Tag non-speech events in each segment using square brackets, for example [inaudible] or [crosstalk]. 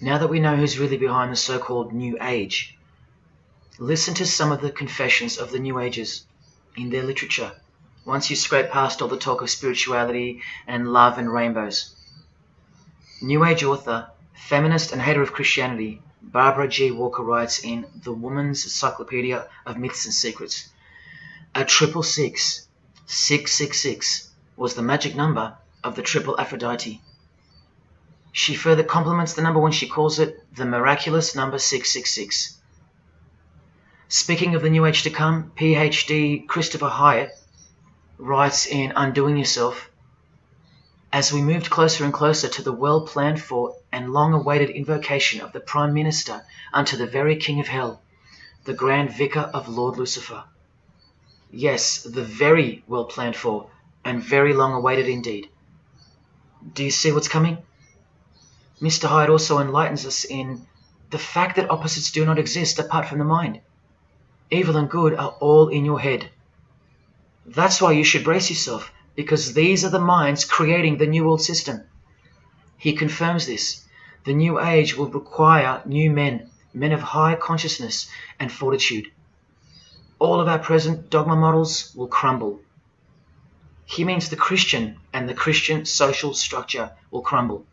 now that we know who's really behind the so-called New Age, listen to some of the confessions of the New Agers in their literature once you scrape past all the talk of spirituality and love and rainbows. New Age author, feminist and hater of Christianity, Barbara G. Walker writes in The Woman's Encyclopedia of Myths and Secrets, a triple six, six six six, was the magic number of the triple Aphrodite. She further compliments the number when she calls it the miraculous number 666. Speaking of the new age to come, PhD Christopher Hyatt writes in Undoing Yourself As we moved closer and closer to the well planned for and long awaited invocation of the Prime Minister unto the very King of Hell, the Grand Vicar of Lord Lucifer. Yes, the very well planned for and very long awaited indeed. Do you see what's coming? Mr. Hyatt also enlightens us in the fact that opposites do not exist apart from the mind. Evil and good are all in your head. That's why you should brace yourself, because these are the minds creating the New World System. He confirms this. The new age will require new men, men of high consciousness and fortitude. All of our present dogma models will crumble. He means the Christian and the Christian social structure will crumble.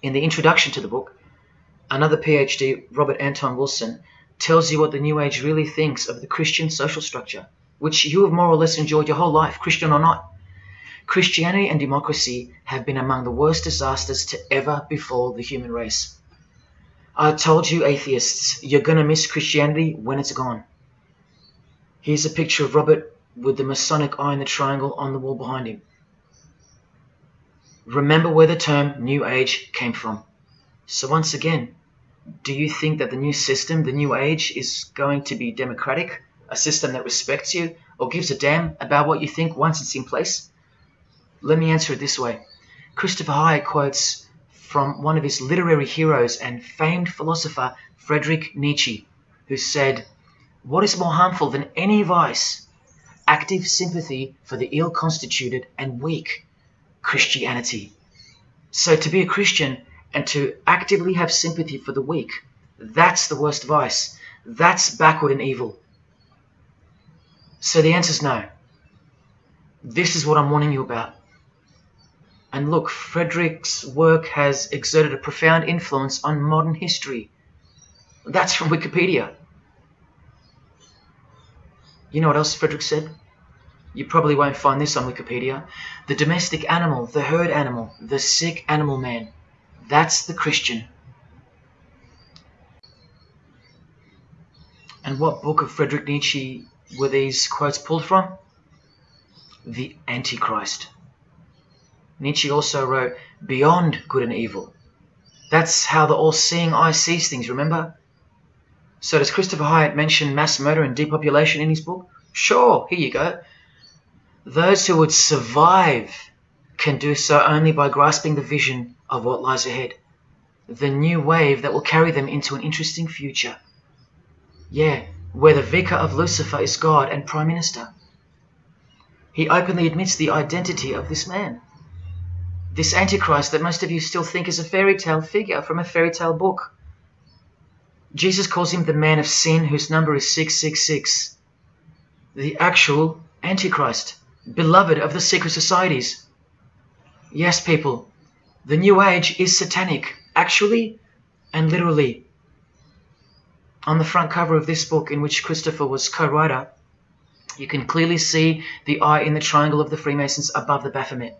In the introduction to the book, another PhD, Robert Anton Wilson, tells you what the New Age really thinks of the Christian social structure which you have more or less enjoyed your whole life, Christian or not. Christianity and democracy have been among the worst disasters to ever befall the human race. I told you, atheists, you're going to miss Christianity when it's gone. Here's a picture of Robert with the Masonic eye in the triangle on the wall behind him. Remember where the term New Age came from. So once again, do you think that the new system, the New Age, is going to be democratic? a system that respects you or gives a damn about what you think once it's in place? Let me answer it this way. Christopher Hyatt quotes from one of his literary heroes and famed philosopher, Friedrich Nietzsche, who said, What is more harmful than any vice? Active sympathy for the ill constituted and weak. Christianity. So to be a Christian and to actively have sympathy for the weak, that's the worst vice. That's backward and evil. So the answer is no. This is what I'm warning you about. And look, Frederick's work has exerted a profound influence on modern history. That's from Wikipedia. You know what else Frederick said? You probably won't find this on Wikipedia. The domestic animal, the herd animal, the sick animal man. That's the Christian. And what book of Friedrich Nietzsche were these quotes pulled from? The Antichrist. Nietzsche also wrote, Beyond good and evil. That's how the all seeing eye sees things, remember? So, does Christopher Hyatt mention mass murder and depopulation in his book? Sure, here you go. Those who would survive can do so only by grasping the vision of what lies ahead, the new wave that will carry them into an interesting future. Yeah, where the vicar of Lucifer is God and Prime Minister. He openly admits the identity of this man. This Antichrist that most of you still think is a fairy tale figure from a fairy tale book. Jesus calls him the man of sin whose number is 666. The actual Antichrist, beloved of the secret societies. Yes, people, the New Age is satanic, actually and literally. On the front cover of this book, in which Christopher was co-writer, you can clearly see the eye in the triangle of the Freemasons above the Baphomet.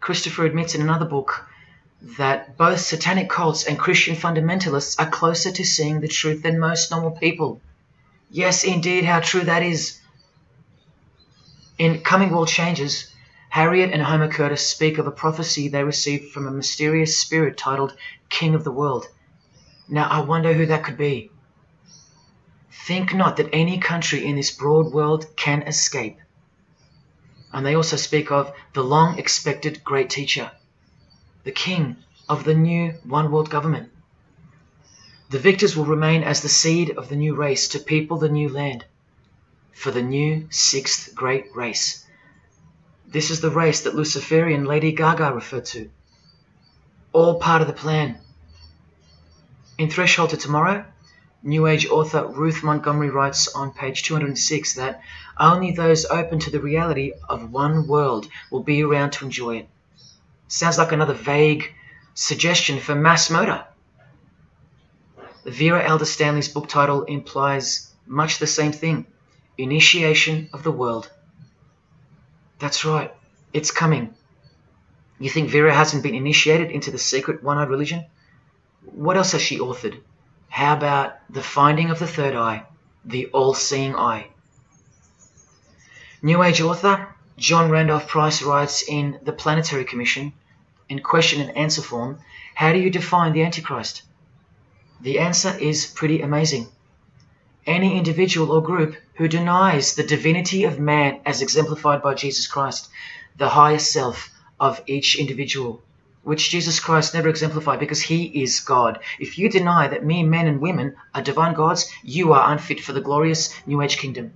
Christopher admits in another book that both satanic cults and Christian fundamentalists are closer to seeing the truth than most normal people. Yes, indeed, how true that is. In Coming World Changes, Harriet and Homer Curtis speak of a prophecy they received from a mysterious spirit titled King of the World. Now I wonder who that could be. Think not that any country in this broad world can escape. And they also speak of the long expected great teacher, the king of the new one world government. The victors will remain as the seed of the new race to people the new land, for the new sixth great race. This is the race that Luciferian Lady Gaga referred to. all part of the plan. In Threshold to Tomorrow, New Age author Ruth Montgomery writes on page 206 that only those open to the reality of one world will be around to enjoy it. Sounds like another vague suggestion for mass murder. Vera Alder Stanley's book title implies much the same thing Initiation of the World. That's right, it's coming. You think Vera hasn't been initiated into the secret one eyed religion? What else has she authored? How about The Finding of the Third Eye, the All Seeing Eye? New Age author John Randolph Price writes in The Planetary Commission, in question and answer form, How do you define the Antichrist? The answer is pretty amazing. Any individual or group who denies the divinity of man as exemplified by Jesus Christ, the higher self of each individual, which Jesus Christ never exemplified because he is God. If you deny that mere men and women are divine gods, you are unfit for the glorious New Age kingdom.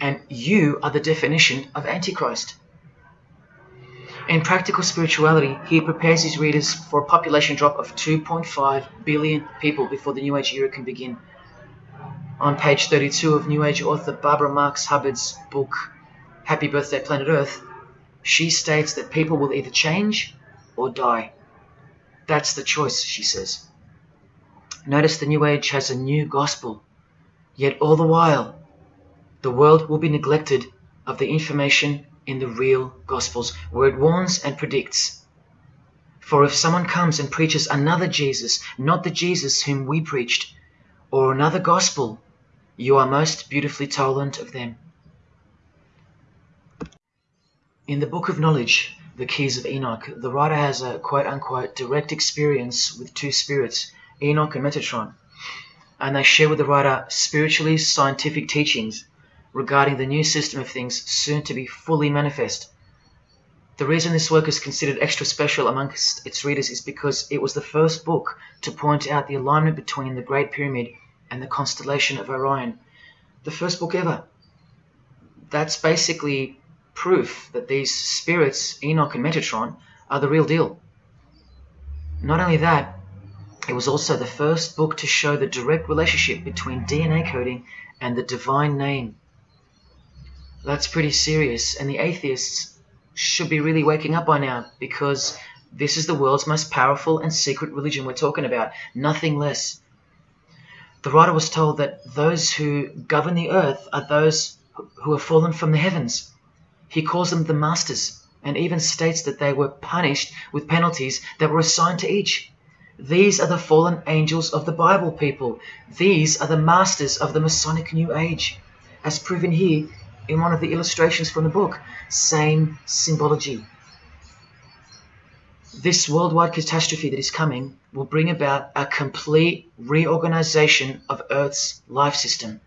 And you are the definition of Antichrist. In Practical Spirituality, he prepares his readers for a population drop of 2.5 billion people before the New Age era can begin. On page 32 of New Age author Barbara Marx Hubbard's book, Happy Birthday Planet Earth, she states that people will either change or die. That's the choice, she says. Notice the New Age has a new gospel, yet all the while, the world will be neglected of the information in the real Gospels, where it warns and predicts. For if someone comes and preaches another Jesus, not the Jesus whom we preached, or another gospel, you are most beautifully tolerant of them. In the Book of Knowledge, The Keys of Enoch, the writer has a quote unquote direct experience with two spirits, Enoch and Metatron, and they share with the writer spiritually scientific teachings regarding the new system of things soon to be fully manifest. The reason this work is considered extra special amongst its readers is because it was the first book to point out the alignment between the Great Pyramid and the constellation of Orion. The first book ever. That's basically proof that these spirits, Enoch and Metatron, are the real deal. Not only that, it was also the first book to show the direct relationship between DNA coding and the divine name that's pretty serious. And the atheists should be really waking up by now because this is the world's most powerful and secret religion we're talking about, nothing less. The writer was told that those who govern the earth are those who have fallen from the heavens. He calls them the masters and even states that they were punished with penalties that were assigned to each. These are the fallen angels of the Bible, people. These are the masters of the Masonic New Age. As proven here in one of the illustrations from the book. Same symbology. This worldwide catastrophe that is coming will bring about a complete reorganization of Earth's life system.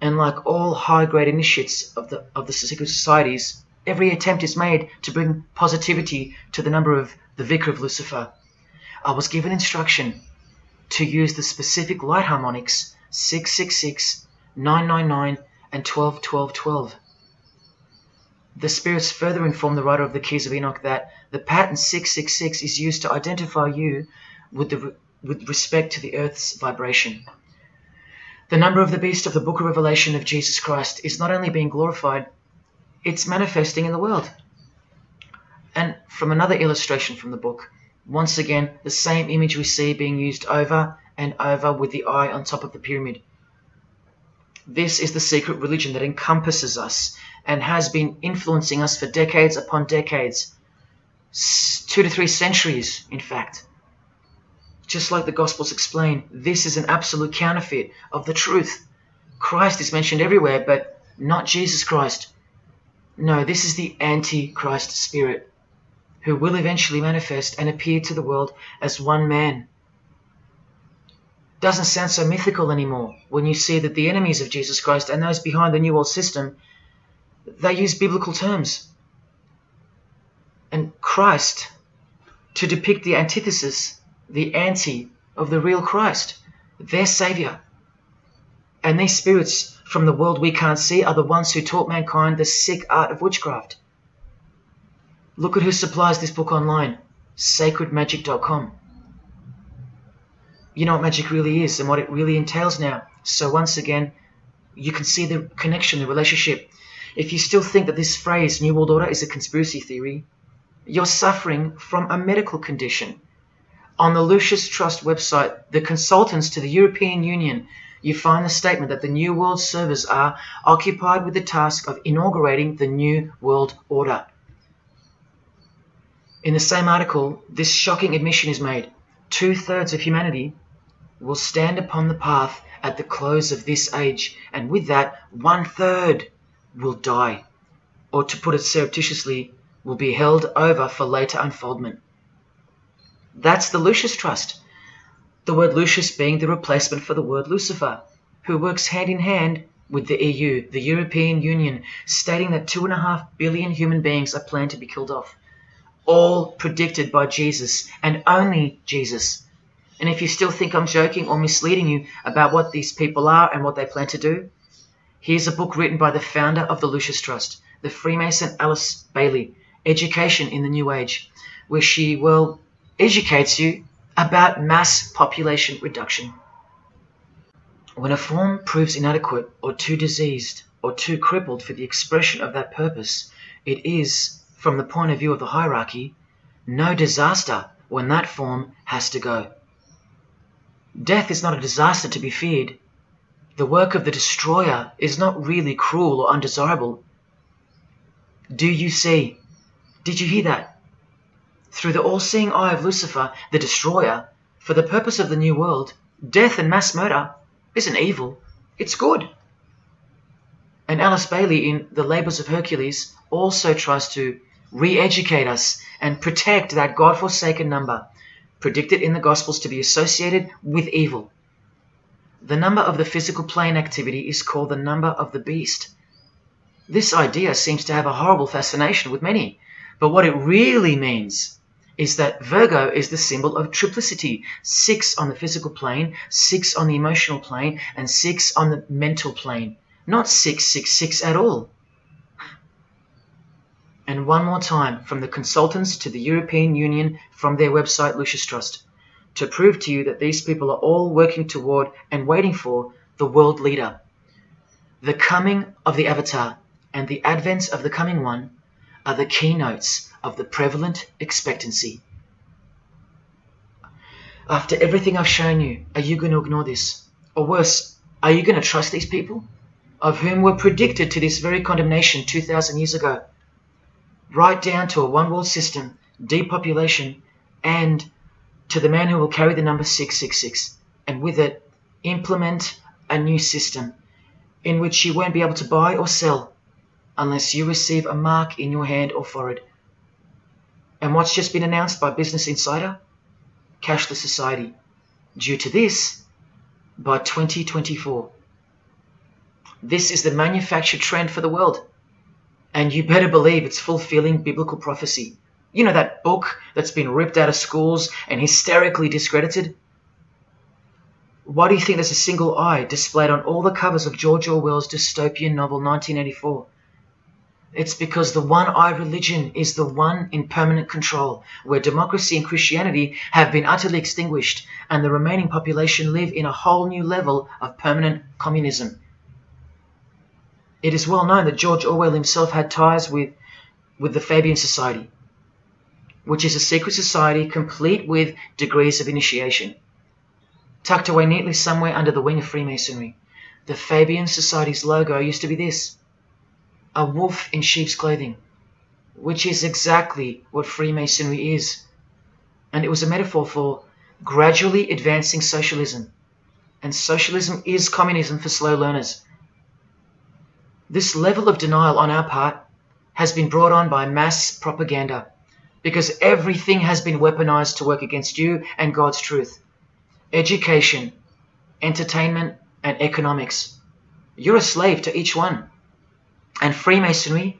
And like all high-grade initiates of the, of the secret societies, every attempt is made to bring positivity to the number of the Vicar of Lucifer. I was given instruction to use the specific light harmonics 666, 999, and 12 12 12. The spirits further inform the writer of the Keys of Enoch that the pattern 666 is used to identify you with, the, with respect to the earth's vibration. The number of the beast of the book of Revelation of Jesus Christ is not only being glorified, it's manifesting in the world. And from another illustration from the book, once again, the same image we see being used over and over with the eye on top of the pyramid. This is the secret religion that encompasses us and has been influencing us for decades upon decades. Two to three centuries, in fact. Just like the Gospels explain, this is an absolute counterfeit of the truth. Christ is mentioned everywhere, but not Jesus Christ. No, this is the Antichrist spirit, who will eventually manifest and appear to the world as one man doesn't sound so mythical anymore when you see that the enemies of Jesus Christ and those behind the New World System, they use biblical terms. Christ, to depict the antithesis, the anti of the real Christ, their Savior. And these spirits from the world we can't see are the ones who taught mankind the sick art of witchcraft. Look at who supplies this book online sacredmagic.com. You know what magic really is and what it really entails now. So once again, you can see the connection, the relationship. If you still think that this phrase, New World Order, is a conspiracy theory, you're suffering from a medical condition. On the Lucis Trust website, the consultants to the European Union, you find the statement that the New World servers are occupied with the task of inaugurating the New World Order. In the same article, this shocking admission is made. Two thirds of humanity will stand upon the path at the close of this age, and with that, one third will die, or to put it surreptitiously, will be held over for later unfoldment. That's the Lucis Trust. The word Lucis being the replacement for the word Lucifer, who works hand in hand with the EU, the European Union, stating that two and a half billion human beings are planned to be killed off. All predicted by Jesus and only Jesus. And if you still think I'm joking or misleading you about what these people are and what they plan to do, here's a book written by the founder of the Lucis Trust, the Freemason Alice Bailey, Education in the New Age, where she, well, educates you about mass population reduction. When a form proves inadequate or too diseased or too crippled for the expression of that purpose, it is, from the point of view of the hierarchy, no disaster when that form has to go. Death is not a disaster to be feared. The work of the destroyer is not really cruel or undesirable. Do you see? Did you hear that? Through the all-seeing eye of Lucifer, the destroyer, for the purpose of the new world, death and mass murder isn't evil, it's good. And Alice Bailey in The Labours of Hercules also tries to re-educate us and protect that God-forsaken number predicted in the Gospels to be associated with evil. The number of the physical plane activity is called the number of the beast. This idea seems to have a horrible fascination with many, but what it really means is that Virgo is the symbol of triplicity six on the physical plane, six on the emotional plane, and six on the mental plane. Not 666 at all. And one more time, from the consultants to the European Union, from their website Lucis Trust, to prove to you that these people are all working toward and waiting for the world leader. The coming of the Avatar and the advent of the coming one are the keynotes of the prevalent expectancy. After everything I've shown you, are you going to ignore this? Or worse, are you going to trust these people, of whom were predicted to this very condemnation 2,000 years ago? right down to a one world system, depopulation, and to the man who will carry the number 666, and with it implement a new system in which you won't be able to buy or sell unless you receive a mark in your hand or forehead. And what's just been announced by Business Insider? Cashless society. Due to this, by 2024. This is the manufactured trend for the world. And you better believe it's fulfilling biblical prophecy. You know that book that's been ripped out of schools and hysterically discredited? Why do you think there's a single eye displayed on all the covers of George Orwell's dystopian novel 1984? It's because the one eye religion is the one in permanent control, where democracy and Christianity have been utterly extinguished, and the remaining population live in a whole new level of permanent communism. It is well known that George Orwell himself had ties with, with the Fabian Society, which is a secret society complete with degrees of initiation. Tucked away neatly somewhere under the wing of Freemasonry, the Fabian Society's logo used to be this a wolf in sheep's clothing, which is exactly what Freemasonry is. And it was a metaphor for gradually advancing socialism. And socialism is communism for slow learners. This level of denial on our part has been brought on by mass propaganda because everything has been weaponized to work against you and God's truth. Education, entertainment, and economics. You're a slave to each one. And Freemasonry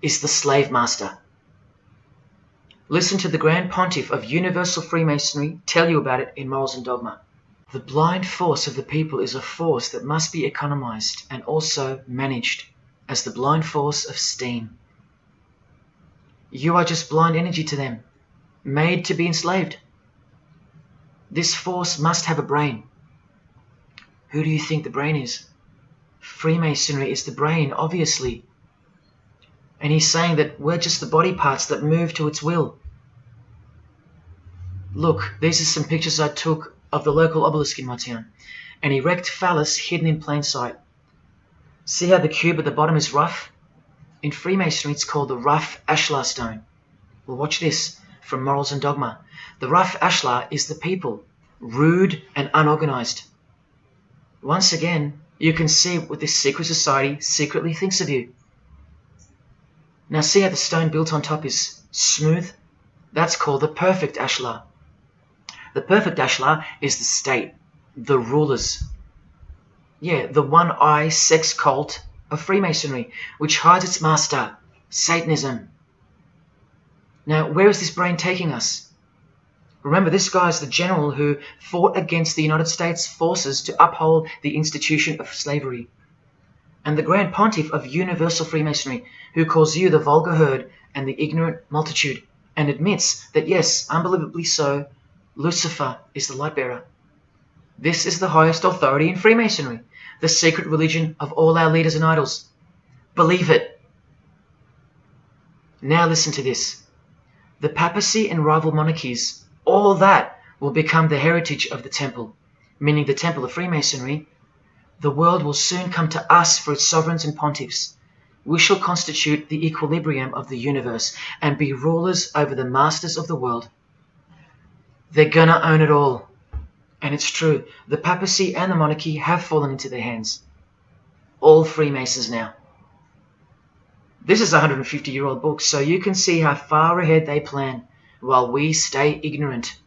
is the slave master. Listen to the Grand Pontiff of Universal Freemasonry tell you about it in Morals and Dogma. The blind force of the people is a force that must be economized and also managed as the blind force of steam. You are just blind energy to them. made to be enslaved. This force must have a brain. Who do you think the brain is? Freemasonry is the brain, obviously. And he's saying that we're just the body parts that move to its will. Look, these are some pictures I took of the local obelisk in my town. An erect phallus hidden in plain sight. See how the cube at the bottom is rough? In Freemasonry, it's called the rough ashlar stone. Well, watch this from Morals and Dogma. The rough ashlar is the people, rude and unorganized. Once again, you can see what this secret society secretly thinks of you. Now see how the stone built on top is smooth? That's called the perfect ashlar. The perfect ashlar is the state, the rulers. Yeah, the one-eye sex cult of Freemasonry, which hides its master, Satanism. Now, where is this brain taking us? Remember, this guy is the general who fought against the United States forces to uphold the institution of slavery. And the Grand Pontiff of Universal Freemasonry, who calls you the vulgar herd and the ignorant multitude, and admits that, yes, unbelievably so, Lucifer is the light bearer. This is the highest authority in Freemasonry, the secret religion of all our leaders and idols. Believe it. Now listen to this. The papacy and rival monarchies, all that will become the heritage of the temple, meaning the temple of Freemasonry. The world will soon come to us for its sovereigns and pontiffs. We shall constitute the equilibrium of the universe and be rulers over the masters of the world. They're gonna own it all. And it's true, the papacy and the monarchy have fallen into their hands. All Freemasons now. This is a 150 year old book, so you can see how far ahead they plan while we stay ignorant.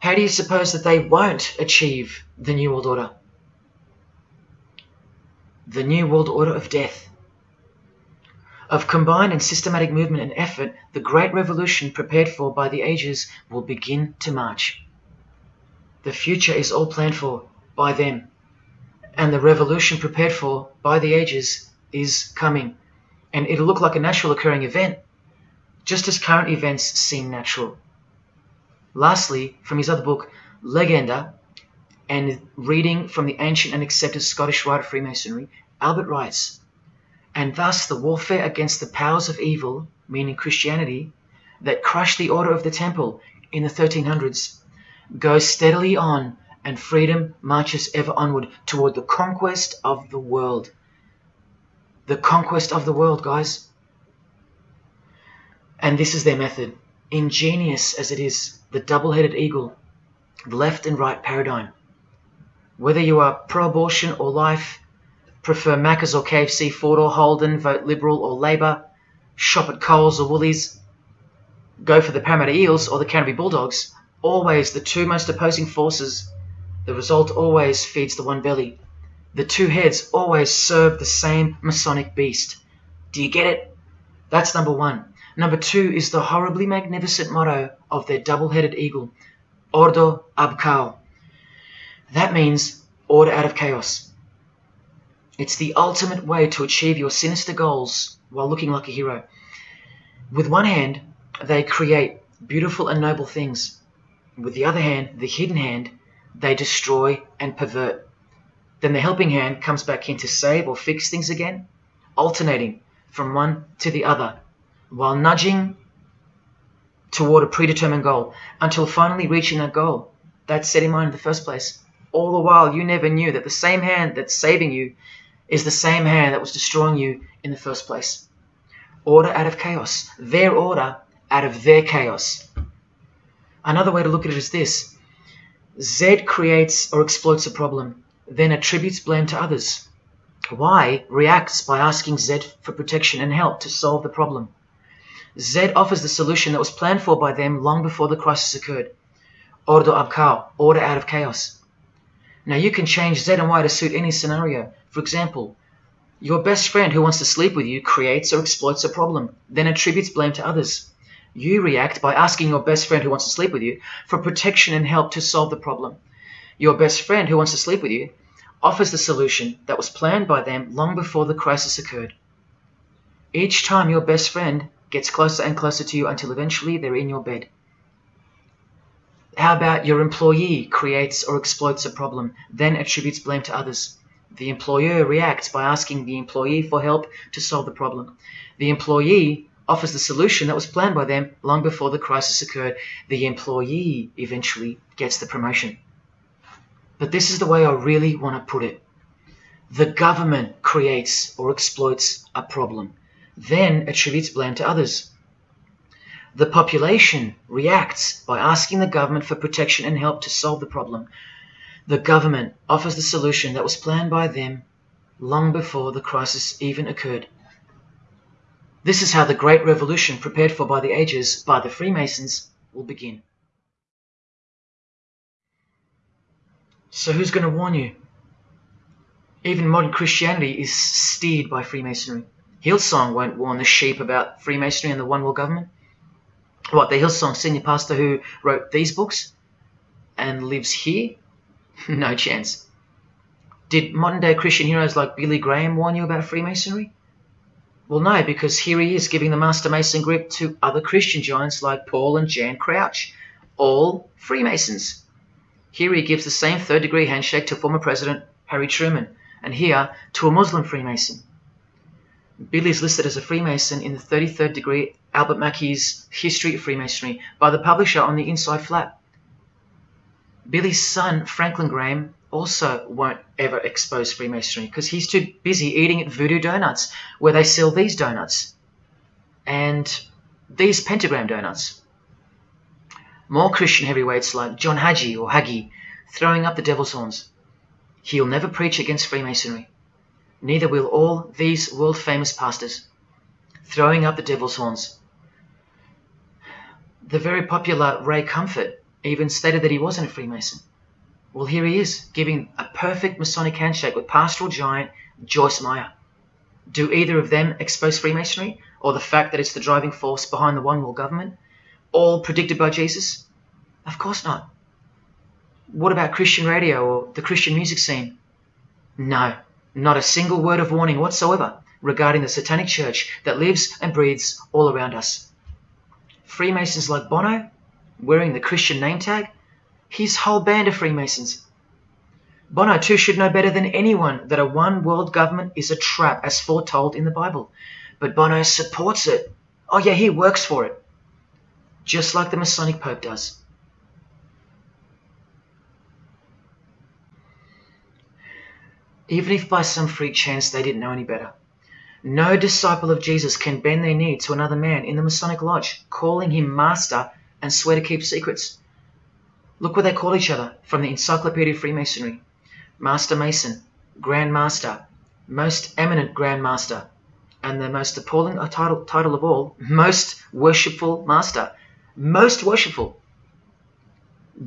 How do you suppose that they won't achieve the New World Order? The New World Order of Death. Of combined and systematic movement and effort, the great revolution prepared for by the ages will begin to march. The future is all planned for by them, and the revolution prepared for by the ages is coming and it'll look like a natural occurring event, just as current events seem natural. Lastly, from his other book, Legenda, and reading from the ancient and accepted Scottish rite of Freemasonry, Albert writes, And thus the warfare against the powers of evil, meaning Christianity, that crushed the order of the temple in the 1300s, goes steadily on, and freedom marches ever onward toward the conquest of the world the conquest of the world, guys. And this is their method. Ingenious as it is, the double headed eagle, the left and right paradigm. Whether you are pro abortion or life, prefer Macca's or KFC, Ford or Holden, vote Liberal or Labour, shop at Coles or Woolies, go for the Parramatta Eels or the Canterbury Bulldogs, always the two most opposing forces, the result always feeds the one belly. The two heads always serve the same Masonic beast. Do you get it? That's number one. Number two is the horribly magnificent motto of their double-headed eagle, Ordo ab Chaos. That means order out of chaos. It's the ultimate way to achieve your sinister goals while looking like a hero. With one hand, they create beautiful and noble things. With the other hand, the hidden hand, they destroy and pervert. Then the helping hand comes back in to save or fix things again, alternating from one to the other, while nudging toward a predetermined goal until finally reaching that goal that set in mind in the first place. All the while, you never knew that the same hand that's saving you is the same hand that was destroying you in the first place. Order out of chaos, their order out of their chaos. Another way to look at it is this Z creates or exploits a problem then attributes blame to others. Y reacts by asking Z for protection and help to solve the problem. Z offers the solution that was planned for by them long before the crisis occurred. Ordo ab order out of chaos. Now you can change Z and Y to suit any scenario. For example, your best friend who wants to sleep with you creates or exploits a problem, then attributes blame to others. You react by asking your best friend who wants to sleep with you for protection and help to solve the problem. Your best friend who wants to sleep with you offers the solution that was planned by them long before the crisis occurred. Each time your best friend gets closer and closer to you until eventually they're in your bed. How about your employee creates or exploits a problem, then attributes blame to others? The employer reacts by asking the employee for help to solve the problem. The employee offers the solution that was planned by them long before the crisis occurred. The employee eventually gets the promotion. But this is the way I really want to put it. The government creates or exploits a problem, then attributes blame to others. The population reacts by asking the government for protection and help to solve the problem. The government offers the solution that was planned by them long before the crisis even occurred. This is how the Great Revolution, prepared for by the ages by the Freemasons, will begin. So, who's going to warn you? Even modern Christianity is steered by Freemasonry. Hillsong won't warn the sheep about Freemasonry and the One World Government. What, the Hillsong senior pastor who wrote these books and lives here? [laughs] no chance. Did modern day Christian heroes like Billy Graham warn you about Freemasonry? Well, no, because here he is giving the Master Mason grip to other Christian giants like Paul and Jan Crouch, all Freemasons. Here he gives the same third degree handshake to former President Harry Truman, and here to a Muslim Freemason. Billy is listed as a Freemason in the 33rd degree Albert Mackey's History of Freemasonry by the publisher on the inside flap. Billy's son, Franklin Graham, also won't ever expose Freemasonry because he's too busy eating at Voodoo Donuts, where they sell these donuts and these pentagram donuts. More Christian heavyweights like John Hagee or Hagee throwing up the devil's horns. He'll never preach against Freemasonry. Neither will all these world famous pastors throwing up the devil's horns. The very popular Ray Comfort even stated that he wasn't a Freemason. Well, here he is, giving a perfect Masonic handshake with pastoral giant Joyce Meyer. Do either of them expose Freemasonry, or the fact that it's the driving force behind the one world government, all predicted by Jesus? Of course not. What about Christian radio or the Christian music scene? No, not a single word of warning whatsoever regarding the satanic church that lives and breathes all around us. Freemasons like Bono, wearing the Christian name tag, his whole band of Freemasons. Bono too should know better than anyone that a one world government is a trap as foretold in the Bible. But Bono supports it. Oh yeah, he works for it. Just like the Masonic Pope does. Even if by some freak chance they didn't know any better. No disciple of Jesus can bend their knee to another man in the Masonic Lodge, calling him master and swear to keep secrets. Look what they call each other from the Encyclopedia of Freemasonry. Master Mason, Grand Master, Most Eminent Grand Master, and the most appalling uh, title, title of all, [laughs] Most Worshipful Master. Most worshipful.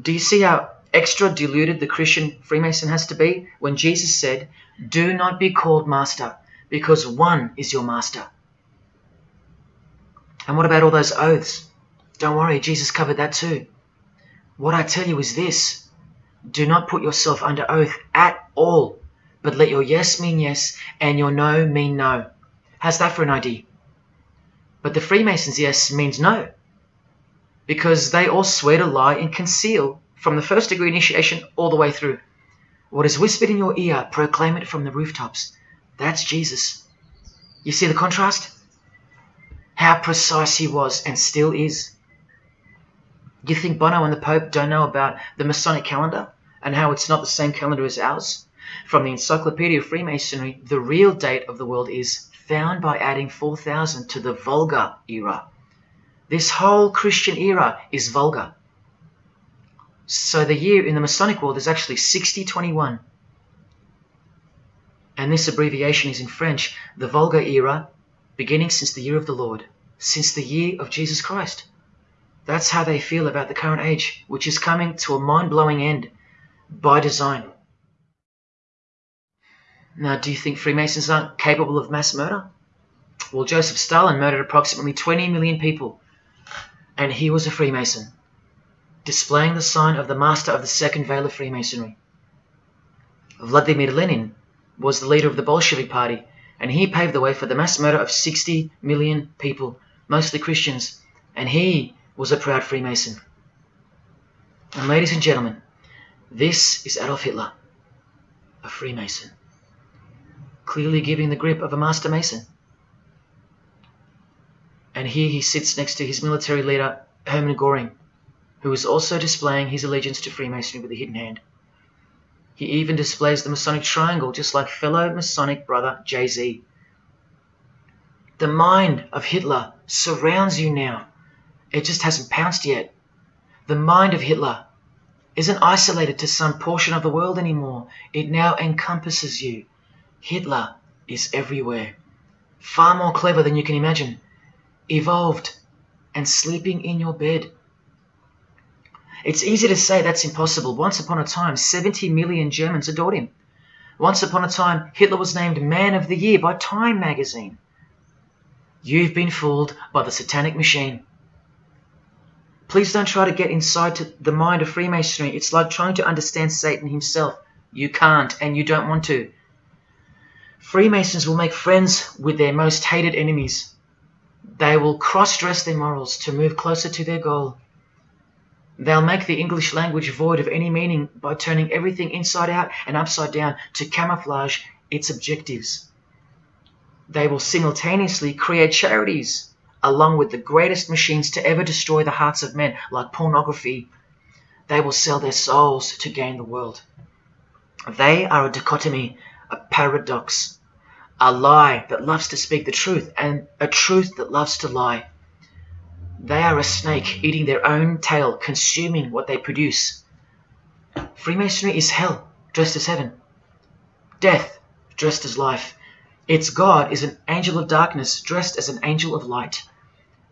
Do you see how extra deluded the Christian Freemason has to be when Jesus said, Do not be called Master, because one is your Master? And what about all those oaths? Don't worry, Jesus covered that too. What I tell you is this do not put yourself under oath at all, but let your yes mean yes and your no mean no. How's that for an idea? But the Freemasons' yes means no, because they all swear to lie and conceal from the first degree initiation all the way through. What is whispered in your ear, proclaim it from the rooftops. That's Jesus. You see the contrast? How precise he was and still is. You think Bono and the Pope don't know about the Masonic calendar and how it's not the same calendar as ours? From the Encyclopedia of Freemasonry, the real date of the world is found by adding 4000 to the Vulgar era. This whole Christian era is vulgar. So the year in the Masonic world is actually 6021. And this abbreviation is in French, the Vulgar era, beginning since the year of the Lord, since the year of Jesus Christ. That's how they feel about the current age, which is coming to a mind blowing end by design. Now, do you think Freemasons aren't capable of mass murder? Well, Joseph Stalin murdered approximately 20 million people, and he was a Freemason, displaying the sign of the master of the second veil of Freemasonry. Vladimir Lenin was the leader of the Bolshevik Party, and he paved the way for the mass murder of 60 million people mostly Christians, and he was a proud Freemason. And ladies and gentlemen, this is Adolf Hitler, a Freemason, clearly giving the grip of a Master Mason. And here he sits next to his military leader, Hermann Goring, who is also displaying his allegiance to Freemasonry with a hidden hand. He even displays the Masonic triangle, just like fellow Masonic brother Jay Z. The mind of Hitler surrounds you now. It just hasn't pounced yet. The mind of Hitler isn't isolated to some portion of the world anymore. It now encompasses you. Hitler is everywhere. Far more clever than you can imagine. Evolved and sleeping in your bed. It's easy to say that's impossible. Once upon a time, 70 million Germans adored him. Once upon a time, Hitler was named Man of the Year by Time magazine. You've been fooled by the satanic machine. Please don't try to get inside to the mind of Freemasonry. It's like trying to understand Satan himself. You can't, and you don't want to. Freemasons will make friends with their most hated enemies. They will cross dress their morals to move closer to their goal. They'll make the English language void of any meaning by turning everything inside out and upside down to camouflage its objectives. They will simultaneously create charities along with the greatest machines to ever destroy the hearts of men, like pornography. They will sell their souls to gain the world. They are a dichotomy, a paradox, a lie that loves to speak the truth, and a truth that loves to lie. They are a snake eating their own tail, consuming what they produce. Freemasonry is hell dressed as heaven, death dressed as life. Its God is an angel of darkness dressed as an angel of light,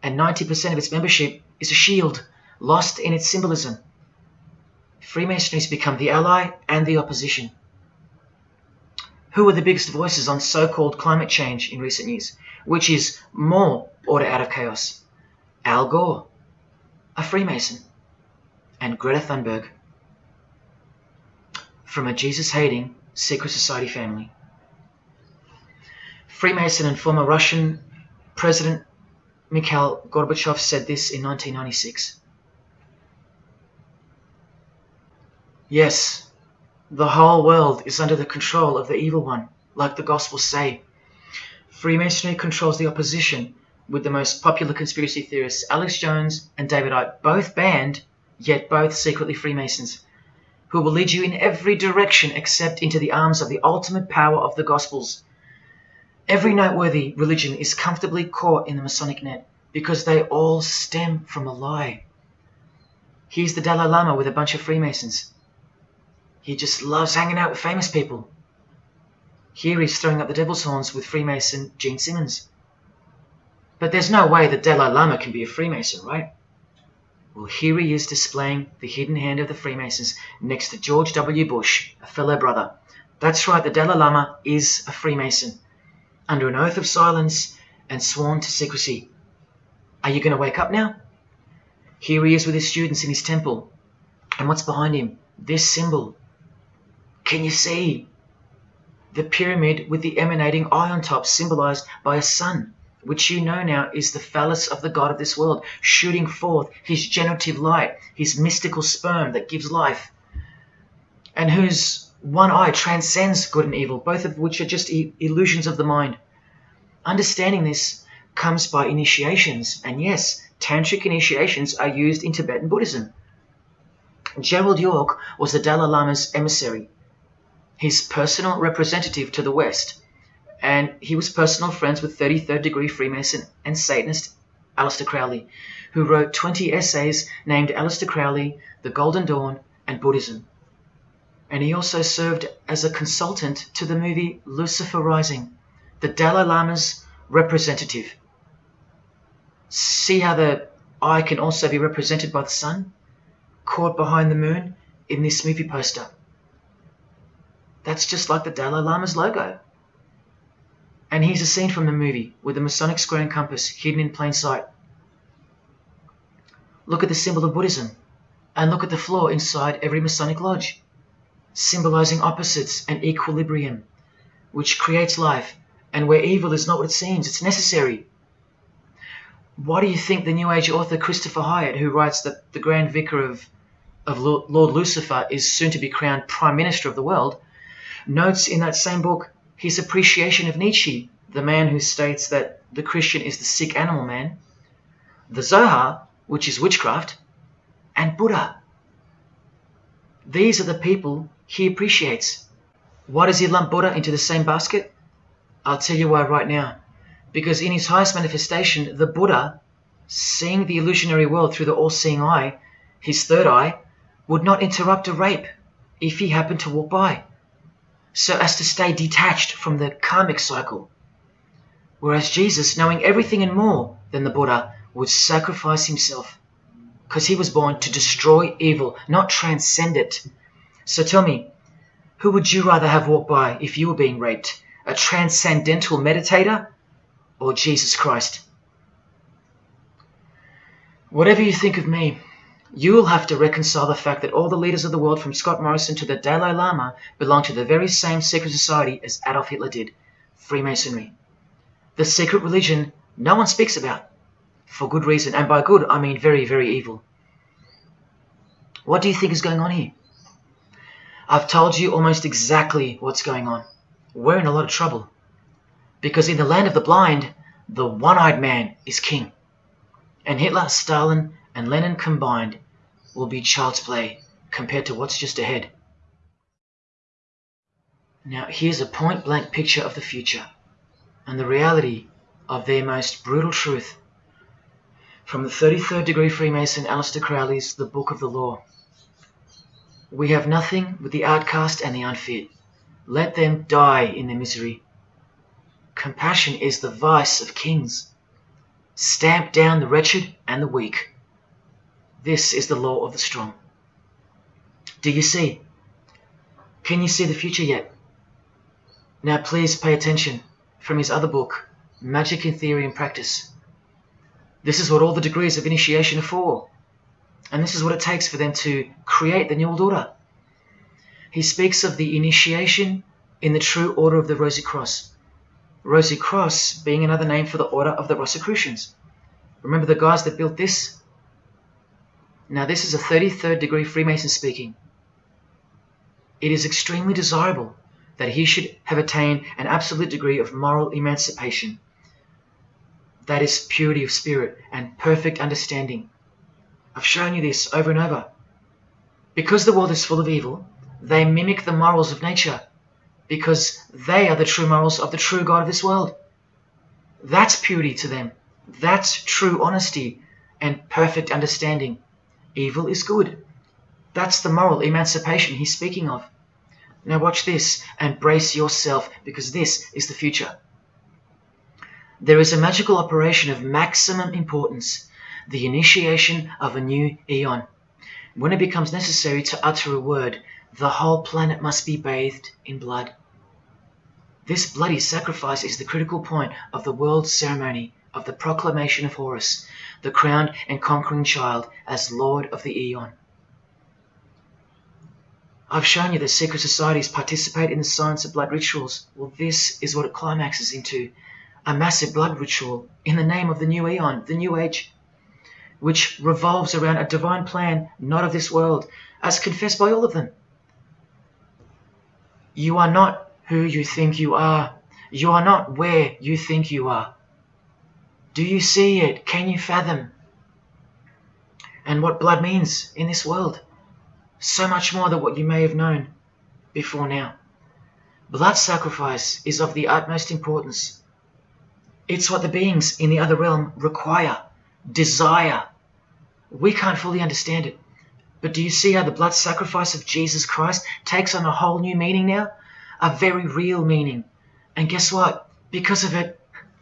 and 90% of its membership is a shield, lost in its symbolism. Freemasonry has become the ally and the opposition. Who are the biggest voices on so called climate change in recent years? Which is more order out of chaos? Al Gore, a Freemason, and Greta Thunberg from a Jesus hating secret society family. Freemason and former Russian President Mikhail Gorbachev said this in 1996. Yes, the whole world is under the control of the evil one, like the Gospels say. Freemasonry controls the opposition with the most popular conspiracy theorists, Alex Jones and David Icke, both banned, yet both secretly Freemasons, who will lead you in every direction except into the arms of the ultimate power of the Gospels. Every noteworthy religion is comfortably caught in the Masonic net because they all stem from a lie. Here's the Dalai Lama with a bunch of Freemasons. He just loves hanging out with famous people. Here he's throwing up the devil's horns with Freemason Gene Simmons. But there's no way the Dalai Lama can be a Freemason, right? Well, here he is displaying the hidden hand of the Freemasons next to George W. Bush, a fellow brother. That's right, the Dalai Lama is a Freemason, under an oath of silence and sworn to secrecy. Are you going to wake up now? Here he is with his students in his temple. And what's behind him? This symbol. Can you see? The pyramid with the emanating eye on top, symbolized by a sun which you know now is the phallus of the God of this world, shooting forth his generative light, his mystical sperm that gives life, and whose one eye transcends good and evil, both of which are just illusions of the mind. Understanding this comes by initiations, and yes, tantric initiations are used in Tibetan Buddhism. Gerald Yorke was the Dalai Lama's emissary, his personal representative to the West and he was personal friends with 33rd degree Freemason and Satanist Aleister Crowley, who wrote 20 essays named Aleister Crowley, The Golden Dawn, and Buddhism. And he also served as a consultant to the movie Lucifer Rising, the Dalai Lama's representative. See how the eye can also be represented by the sun, caught behind the moon in this movie poster. That's just like the Dalai Lama's logo. And here's a scene from the movie with the Masonic square and compass hidden in plain sight. Look at the symbol of Buddhism and look at the floor inside every Masonic lodge, symbolizing opposites and equilibrium, which creates life and where evil is not what it seems, it's necessary. Why do you think the New Age author Christopher Hyatt, who writes that the Grand Vicar of, of Lord Lucifer is soon to be crowned Prime Minister of the world, notes in that same book his appreciation of Nietzsche, the man who states that the Christian is the sick animal man, the Zohar, which is witchcraft, and Buddha. These are the people he appreciates. Why does he lump Buddha into the same basket? I'll tell you why right now. Because in his highest manifestation, the Buddha, seeing the illusionary world through the all-seeing eye, his third eye, would not interrupt a rape if he happened to walk by, so as to stay detached from the karmic cycle. Whereas Jesus, knowing everything and more than the Buddha, would sacrifice himself because he was born to destroy evil, not transcend it. So tell me, who would you rather have walked by if you were being raped? A transcendental meditator or Jesus Christ? Whatever you think of me, you will have to reconcile the fact that all the leaders of the world from Scott Morrison to the Dalai Lama belong to the very same secret society as Adolf Hitler did, Freemasonry. The secret religion no one speaks about for good reason. And by good, I mean very, very evil. What do you think is going on here? I've told you almost exactly what's going on. We're in a lot of trouble. Because in the land of the blind, the one-eyed man is king. And Hitler, Stalin, and Lenin combined will be child's play compared to what's just ahead. Now here's a point-blank picture of the future and the reality of their most brutal truth from the 33rd degree Freemason Aleister Crowley's The Book of the Law. We have nothing but the outcast and the unfit. Let them die in their misery. Compassion is the vice of kings. Stamp down the wretched and the weak. This is the law of the strong. Do you see? Can you see the future yet? Now please pay attention from his other book, Magic in Theory and Practice. This is what all the degrees of initiation are for. And this is what it takes for them to create the New Order. He speaks of the initiation in the true order of the Rosy Cross. Rosy Cross being another name for the order of the Rosicrucians. Remember the guys that built this? Now this is a 33rd degree Freemason speaking. It is extremely desirable that he should have attained an absolute degree of moral emancipation that is purity of spirit and perfect understanding. I've shown you this over and over. Because the world is full of evil, they mimic the morals of nature because they are the true morals of the true God of this world. That's purity to them. That's true honesty and perfect understanding. Evil is good. That's the moral emancipation he's speaking of. Now watch this and brace yourself because this is the future. There is a magical operation of maximum importance, the initiation of a new eon. When it becomes necessary to utter a word, the whole planet must be bathed in blood. This bloody sacrifice is the critical point of the world ceremony of the proclamation of Horus, the crowned and conquering child, as Lord of the Eon. I've shown you that secret societies participate in the science of blood rituals. Well, this is what it climaxes into a massive blood ritual in the name of the new eon, the new age, which revolves around a divine plan not of this world, as confessed by all of them. You are not who you think you are. You are not where you think you are. Do you see it? Can you fathom? And what blood means in this world? So much more than what you may have known before now. Blood sacrifice is of the utmost importance it's what the beings in the other realm require, desire. We can't fully understand it. But do you see how the blood sacrifice of Jesus Christ takes on a whole new meaning now? A very real meaning. And guess what? Because of it,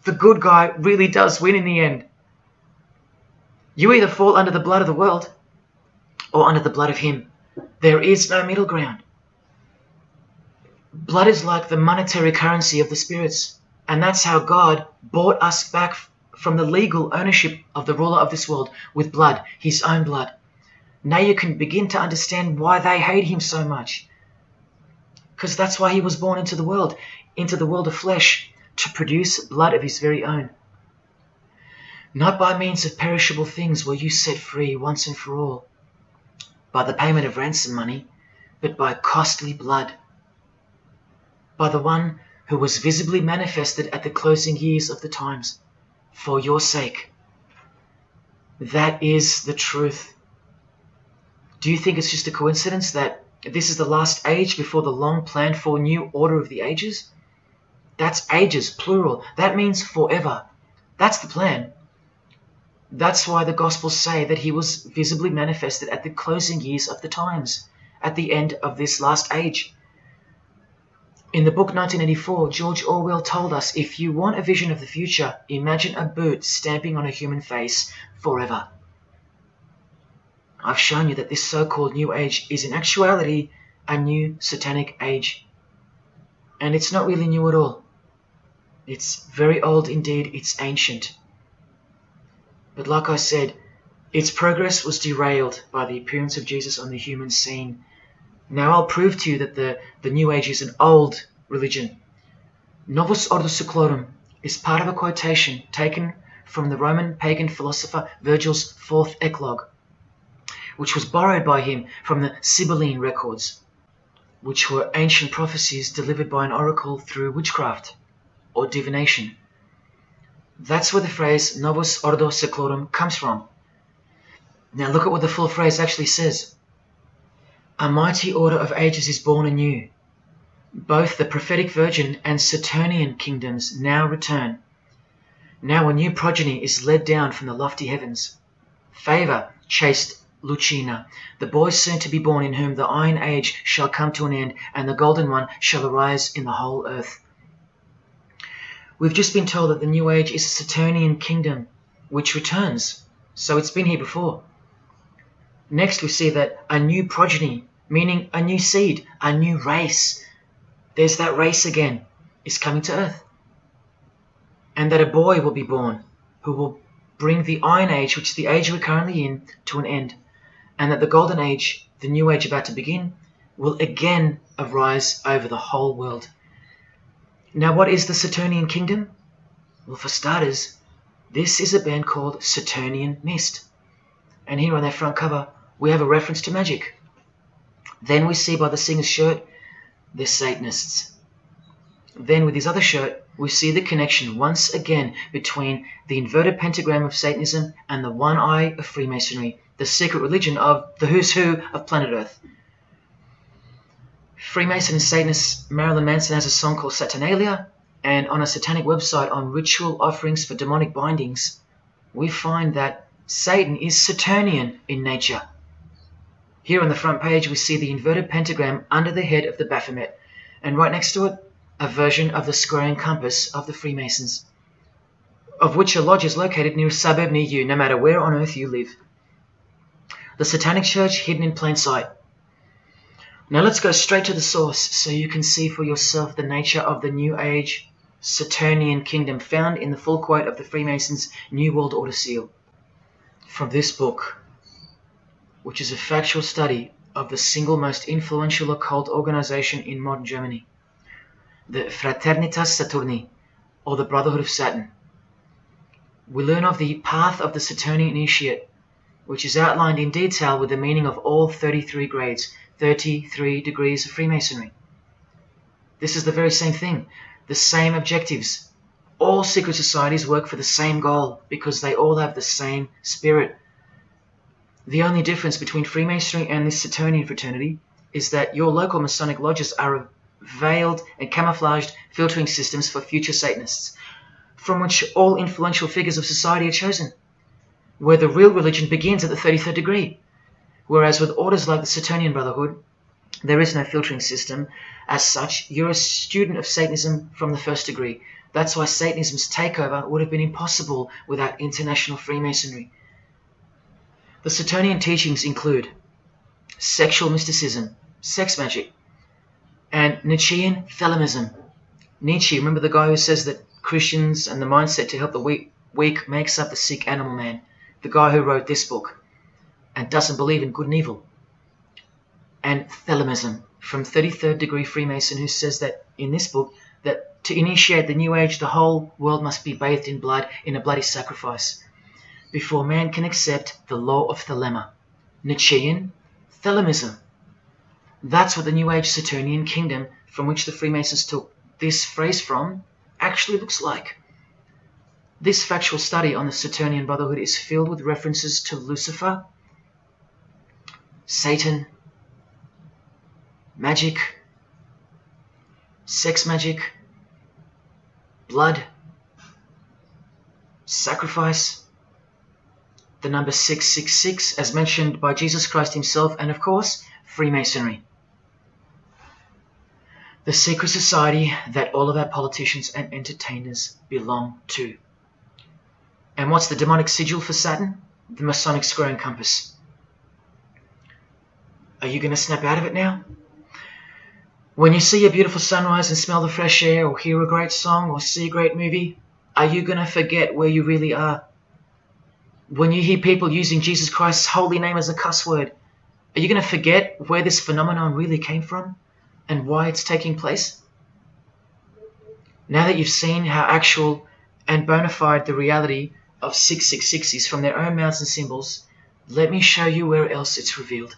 the good guy really does win in the end. You either fall under the blood of the world or under the blood of Him. There is no middle ground. Blood is like the monetary currency of the spirits. And that's how God bought us back from the legal ownership of the ruler of this world with blood, his own blood. Now you can begin to understand why they hate him so much. Because that's why he was born into the world, into the world of flesh, to produce blood of his very own. Not by means of perishable things were you set free once and for all, by the payment of ransom money, but by costly blood, by the one who was visibly manifested at the closing years of the times, for your sake. That is the truth. Do you think it's just a coincidence that this is the last age before the long planned for new order of the ages? That's ages, plural. That means forever. That's the plan. That's why the Gospels say that he was visibly manifested at the closing years of the times, at the end of this last age. In the book 1984, George Orwell told us if you want a vision of the future, imagine a boot stamping on a human face forever. I've shown you that this so called New Age is in actuality a new satanic age. And it's not really new at all. It's very old indeed, it's ancient. But like I said, its progress was derailed by the appearance of Jesus on the human scene. Now I'll prove to you that the, the New Age is an old religion. Novus Ordo Seclorum is part of a quotation taken from the Roman pagan philosopher Virgil's fourth eclogue, which was borrowed by him from the Sibylline records, which were ancient prophecies delivered by an oracle through witchcraft or divination. That's where the phrase Novus Ordo Seclorum comes from. Now look at what the full phrase actually says. A mighty order of ages is born anew. Both the prophetic virgin and Saturnian kingdoms now return. Now a new progeny is led down from the lofty heavens. Favor chaste Lucina, the boy soon to be born in whom the iron age shall come to an end, and the golden one shall arise in the whole earth. We've just been told that the New Age is a Saturnian kingdom which returns, so it's been here before. Next, we see that a new progeny, meaning a new seed, a new race, there's that race again, is coming to earth. And that a boy will be born who will bring the Iron Age, which is the age we're currently in, to an end. And that the Golden Age, the new age about to begin, will again arise over the whole world. Now, what is the Saturnian kingdom? Well, for starters, this is a band called Saturnian Mist. And here on their front cover, we have a reference to magic. Then we see by the singer's shirt, they're Satanists. Then with his other shirt, we see the connection once again between the inverted pentagram of Satanism and the one eye of Freemasonry, the secret religion of the who's who of planet Earth. Freemason and Satanist Marilyn Manson has a song called Saturnalia, and on a satanic website on ritual offerings for demonic bindings, we find that Satan is Saturnian in nature. Here on the front page, we see the inverted pentagram under the head of the Baphomet, and right next to it, a version of the square and compass of the Freemasons, of which a lodge is located near a suburb near you, no matter where on earth you live. The Satanic Church hidden in plain sight. Now let's go straight to the source so you can see for yourself the nature of the New Age Saturnian kingdom found in the full quote of the Freemasons' New World Order seal. From this book, which is a factual study of the single most influential occult organization in modern Germany, the Fraternitas Saturni, or the Brotherhood of Saturn. We learn of the path of the Saturnian initiate, which is outlined in detail with the meaning of all 33 grades 33 degrees of Freemasonry. This is the very same thing, the same objectives. All secret societies work for the same goal because they all have the same spirit. The only difference between Freemasonry and this Saturnian fraternity is that your local Masonic lodges are veiled and camouflaged filtering systems for future Satanists, from which all influential figures of society are chosen, where the real religion begins at the 33rd degree. Whereas with orders like the Saturnian Brotherhood, there is no filtering system. As such, you're a student of Satanism from the first degree. That's why Satanism's takeover would have been impossible without international Freemasonry. The Saturnian teachings include sexual mysticism, sex magic, and Nietzschean Thelemism. Nietzsche, remember the guy who says that Christians and the mindset to help the weak, weak makes up the sick animal man? The guy who wrote this book and doesn't believe in good and evil. And Thelemism from 33rd degree Freemason who says that in this book that to initiate the new age the whole world must be bathed in blood in a bloody sacrifice. before man can accept the law of Thelema, Nietzschean Thelemism. That's what the New Age Saturnian kingdom, from which the Freemasons took this phrase from, actually looks like. This factual study on the Saturnian Brotherhood is filled with references to Lucifer, Satan, magic, sex magic, blood, sacrifice, the number 666 as mentioned by Jesus Christ himself, and of course, Freemasonry. The secret society that all of our politicians and entertainers belong to. And what's the demonic sigil for Saturn? The Masonic square and compass. Are you going to snap out of it now? When you see a beautiful sunrise and smell the fresh air, or hear a great song, or see a great movie, are you going to forget where you really are? When you hear people using Jesus Christ's holy name as a cuss word, are you going to forget where this phenomenon really came from and why it's taking place? Now that you've seen how actual and bona fide the reality of 666 is from their own mouths and symbols, let me show you where else it's revealed.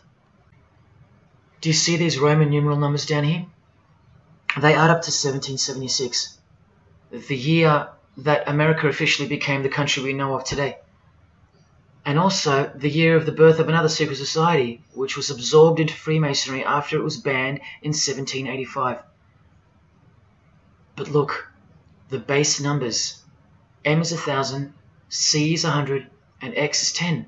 Do you see these Roman numeral numbers down here? They add up to 1776, the year that America officially became the country we know of today. And also the year of the birth of another secret society, which was absorbed into Freemasonry after it was banned in 1785. But look, the base numbers. M is 1000, C is 100, and X is 10.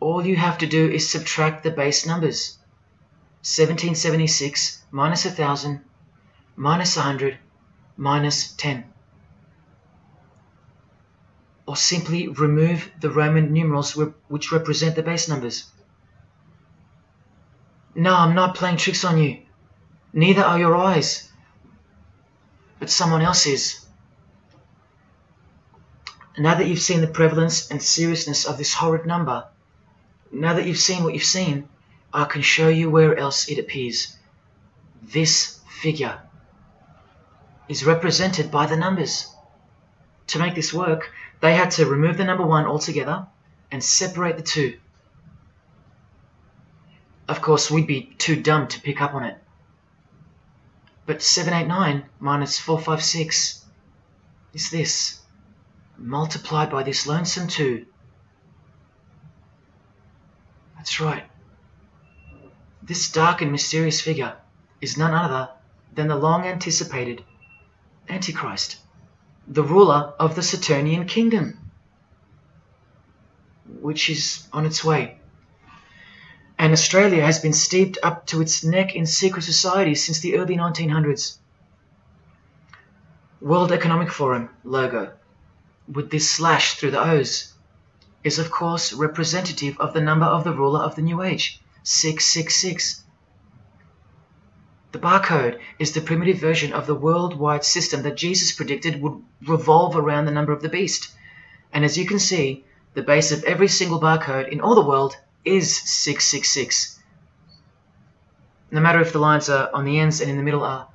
All you have to do is subtract the base numbers. 1776 minus 1000 minus 100 minus 10. Or simply remove the Roman numerals which represent the base numbers. No, I'm not playing tricks on you. Neither are your eyes. But someone else is. Now that you've seen the prevalence and seriousness of this horrid number, now that you've seen what you've seen, I can show you where else it appears. This figure is represented by the numbers. To make this work, they had to remove the number 1 altogether and separate the two. Of course, we'd be too dumb to pick up on it. But 789 minus 456 is this, multiplied by this lonesome 2. That's right. This dark and mysterious figure is none other than the long anticipated Antichrist, the ruler of the Saturnian kingdom, which is on its way. And Australia has been steeped up to its neck in secret society since the early 1900s. World Economic Forum logo, with this slash through the O's, is of course representative of the number of the ruler of the New Age. 666. The barcode is the primitive version of the worldwide system that Jesus predicted would revolve around the number of the beast. And as you can see, the base of every single barcode in all the world is 666. No matter if the lines are on the ends and in the middle are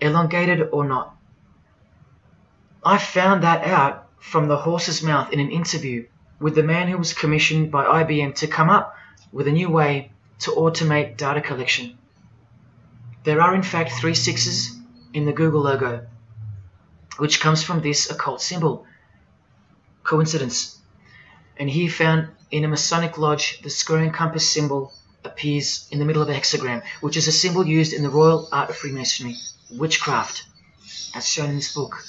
elongated or not. I found that out from the horse's mouth in an interview with the man who was commissioned by IBM to come up with a new way to automate data collection. There are in fact three sixes in the Google logo, which comes from this occult symbol. Coincidence. And he found in a Masonic lodge the square and compass symbol appears in the middle of a hexagram, which is a symbol used in the royal art of Freemasonry, witchcraft, as shown in this book.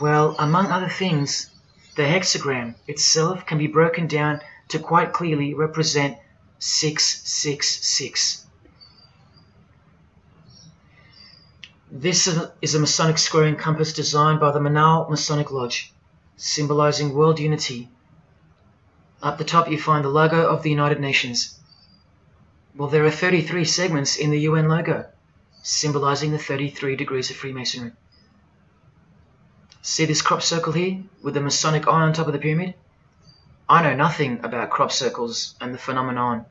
Well, among other things, the hexagram itself can be broken down to quite clearly represent 666. This is a Masonic square and compass designed by the Manal Masonic Lodge, symbolizing world unity. Up the top you find the logo of the United Nations. Well, there are 33 segments in the UN logo, symbolizing the 33 degrees of Freemasonry. See this crop circle here with the Masonic eye on top of the pyramid? I know nothing about crop circles and the phenomenon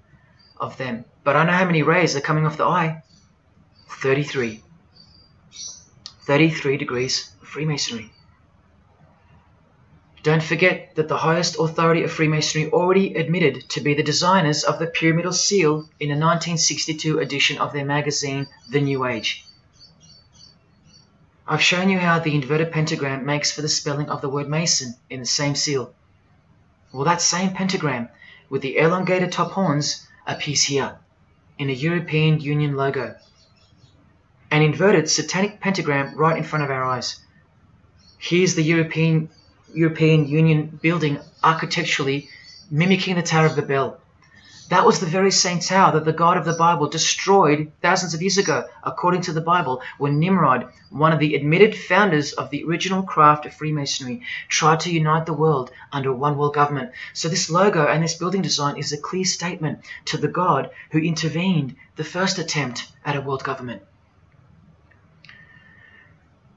of them, but I know how many rays are coming off the eye. 33. 33 degrees of Freemasonry. Don't forget that the highest authority of Freemasonry already admitted to be the designers of the pyramidal seal in a 1962 edition of their magazine, The New Age. I've shown you how the inverted pentagram makes for the spelling of the word Mason in the same seal. Well, that same pentagram with the elongated top horns appears here in a European Union logo. An inverted satanic pentagram right in front of our eyes. Here's the European European Union building architecturally mimicking the Tower of Babel. That was the very same tower that the God of the Bible destroyed thousands of years ago, according to the Bible, when Nimrod, one of the admitted founders of the original craft of Freemasonry, tried to unite the world under one world government. So this logo and this building design is a clear statement to the God who intervened the first attempt at a world government.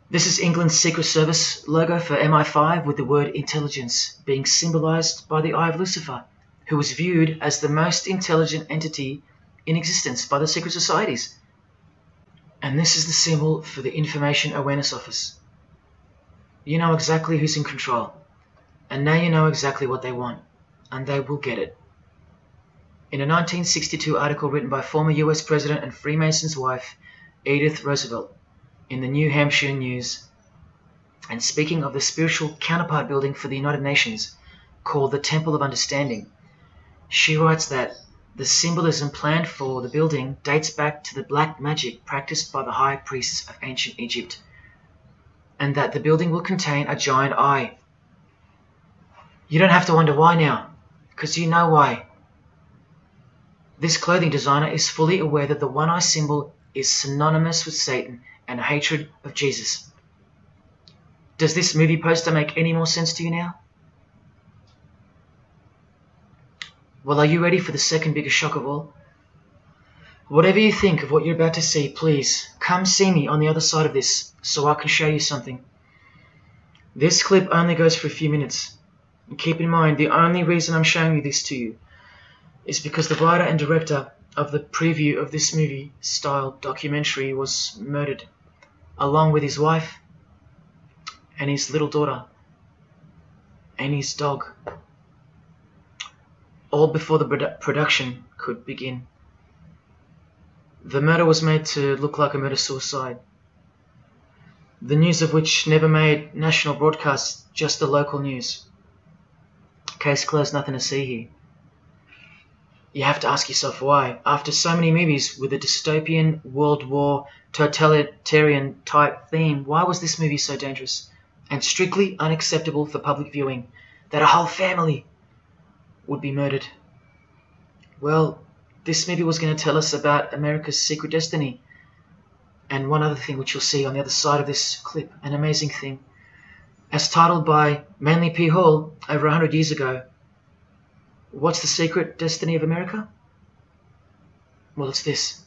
This is England's Secret Service logo for MI5 with the word intelligence being symbolized by the eye of Lucifer who was viewed as the most intelligent entity in existence by the secret societies. And this is the symbol for the Information Awareness Office. You know exactly who's in control, and now you know exactly what they want, and they will get it. In a 1962 article written by former US President and Freemason's wife, Edith Roosevelt, in the New Hampshire News, and speaking of the spiritual counterpart building for the United Nations, called the Temple of Understanding, she writes that the symbolism planned for the building dates back to the black magic practiced by the high priests of ancient Egypt, and that the building will contain a giant eye. You don't have to wonder why now, because you know why. This clothing designer is fully aware that the one eye symbol is synonymous with Satan and hatred of Jesus. Does this movie poster make any more sense to you now? Well, are you ready for the second biggest shock of all? Whatever you think of what you're about to see, please come see me on the other side of this so I can show you something. This clip only goes for a few minutes. And keep in mind, the only reason I'm showing you this to you is because the writer and director of the preview of this movie style documentary was murdered, along with his wife and his little daughter and his dog all before the produ production could begin. The murder was made to look like a murder-suicide, the news of which never made national broadcasts, just the local news. Case closed, nothing to see here. You have to ask yourself why, after so many movies with a dystopian, world war, totalitarian type theme, why was this movie so dangerous and strictly unacceptable for public viewing that a whole family would be murdered. Well, this movie was going to tell us about America's secret destiny. And one other thing which you'll see on the other side of this clip, an amazing thing. As titled by Manly P. Hall over 100 years ago, What's the secret destiny of America? Well, it's this.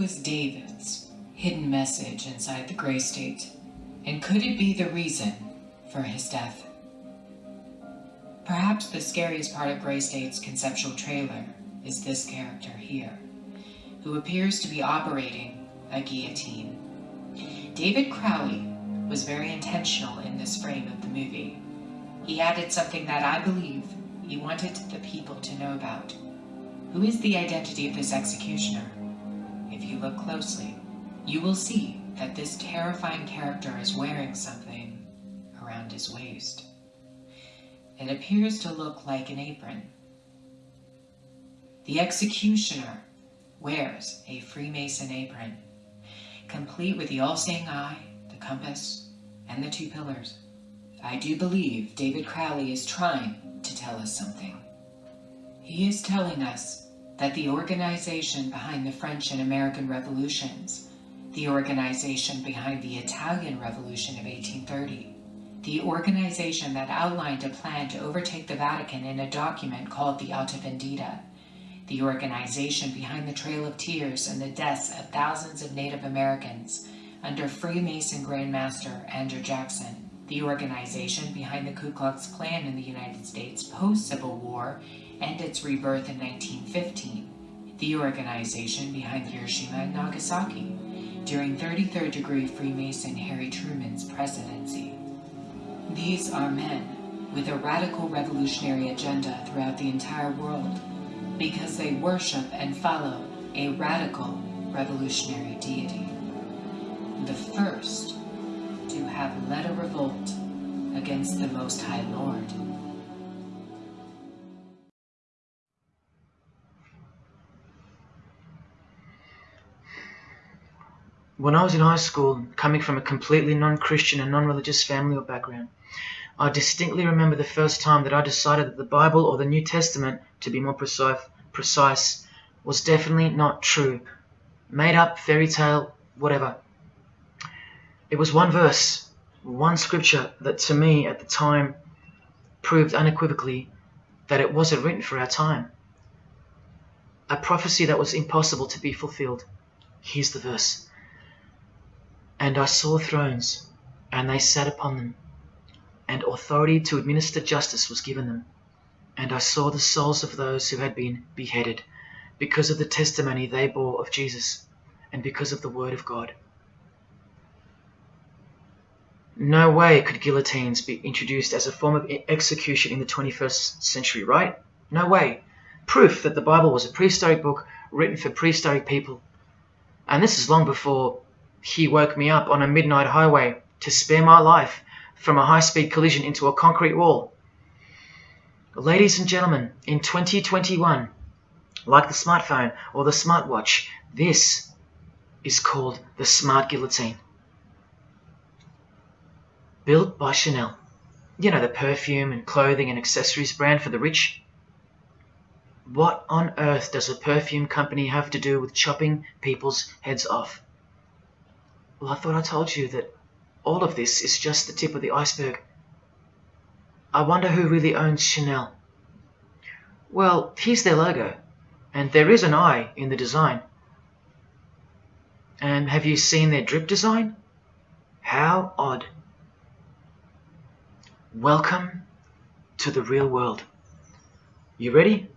Was David's hidden message inside the Grey State? And could it be the reason for his death? Perhaps the scariest part of Grey State's conceptual trailer is this character here, who appears to be operating a guillotine. David Crowley was very intentional in this frame of the movie. He added something that I believe he wanted the people to know about. Who is the identity of this executioner? If you look closely, you will see that this terrifying character is wearing something around his waist. It appears to look like an apron. The executioner wears a Freemason apron, complete with the all-seeing eye, the compass, and the two pillars. I do believe David Crowley is trying to tell us something. He is telling us that the organization behind the French and American revolutions, the organization behind the Italian Revolution of 1830, the organization that outlined a plan to overtake the Vatican in a document called the Alta Vendita, the organization behind the Trail of Tears and the deaths of thousands of Native Americans under Freemason Grandmaster Andrew Jackson, the organization behind the Ku Klux Klan in the United States post-Civil War and its rebirth in 1915, the organization behind Hiroshima and Nagasaki during 33rd degree Freemason Harry Truman's presidency. These are men with a radical revolutionary agenda throughout the entire world because they worship and follow a radical revolutionary deity. The first to have led a revolt against the Most High Lord. When I was in high school, coming from a completely non-Christian and non-religious family or background, I distinctly remember the first time that I decided that the Bible or the New Testament, to be more precise, precise was definitely not true. Made up, fairy tale, whatever. It was one verse, one scripture that to me at the time proved unequivocally that it wasn't written for our time. A prophecy that was impossible to be fulfilled. Here's the verse. And I saw thrones, and they sat upon them, and authority to administer justice was given them. And I saw the souls of those who had been beheaded, because of the testimony they bore of Jesus, and because of the word of God. No way could guillotines be introduced as a form of execution in the 21st century, right? No way. Proof that the Bible was a prehistoric book written for prehistoric people. And this is long before he woke me up on a midnight highway to spare my life from a high-speed collision into a concrete wall. Ladies and gentlemen, in 2021, like the smartphone or the smartwatch, this is called the Smart Guillotine. Built by Chanel. You know, the perfume and clothing and accessories brand for the rich. What on earth does a perfume company have to do with chopping people's heads off? Well, I thought I told you that all of this is just the tip of the iceberg. I wonder who really owns Chanel. Well, here's their logo, and there is an eye in the design. And have you seen their drip design? How odd. Welcome to the real world. You ready?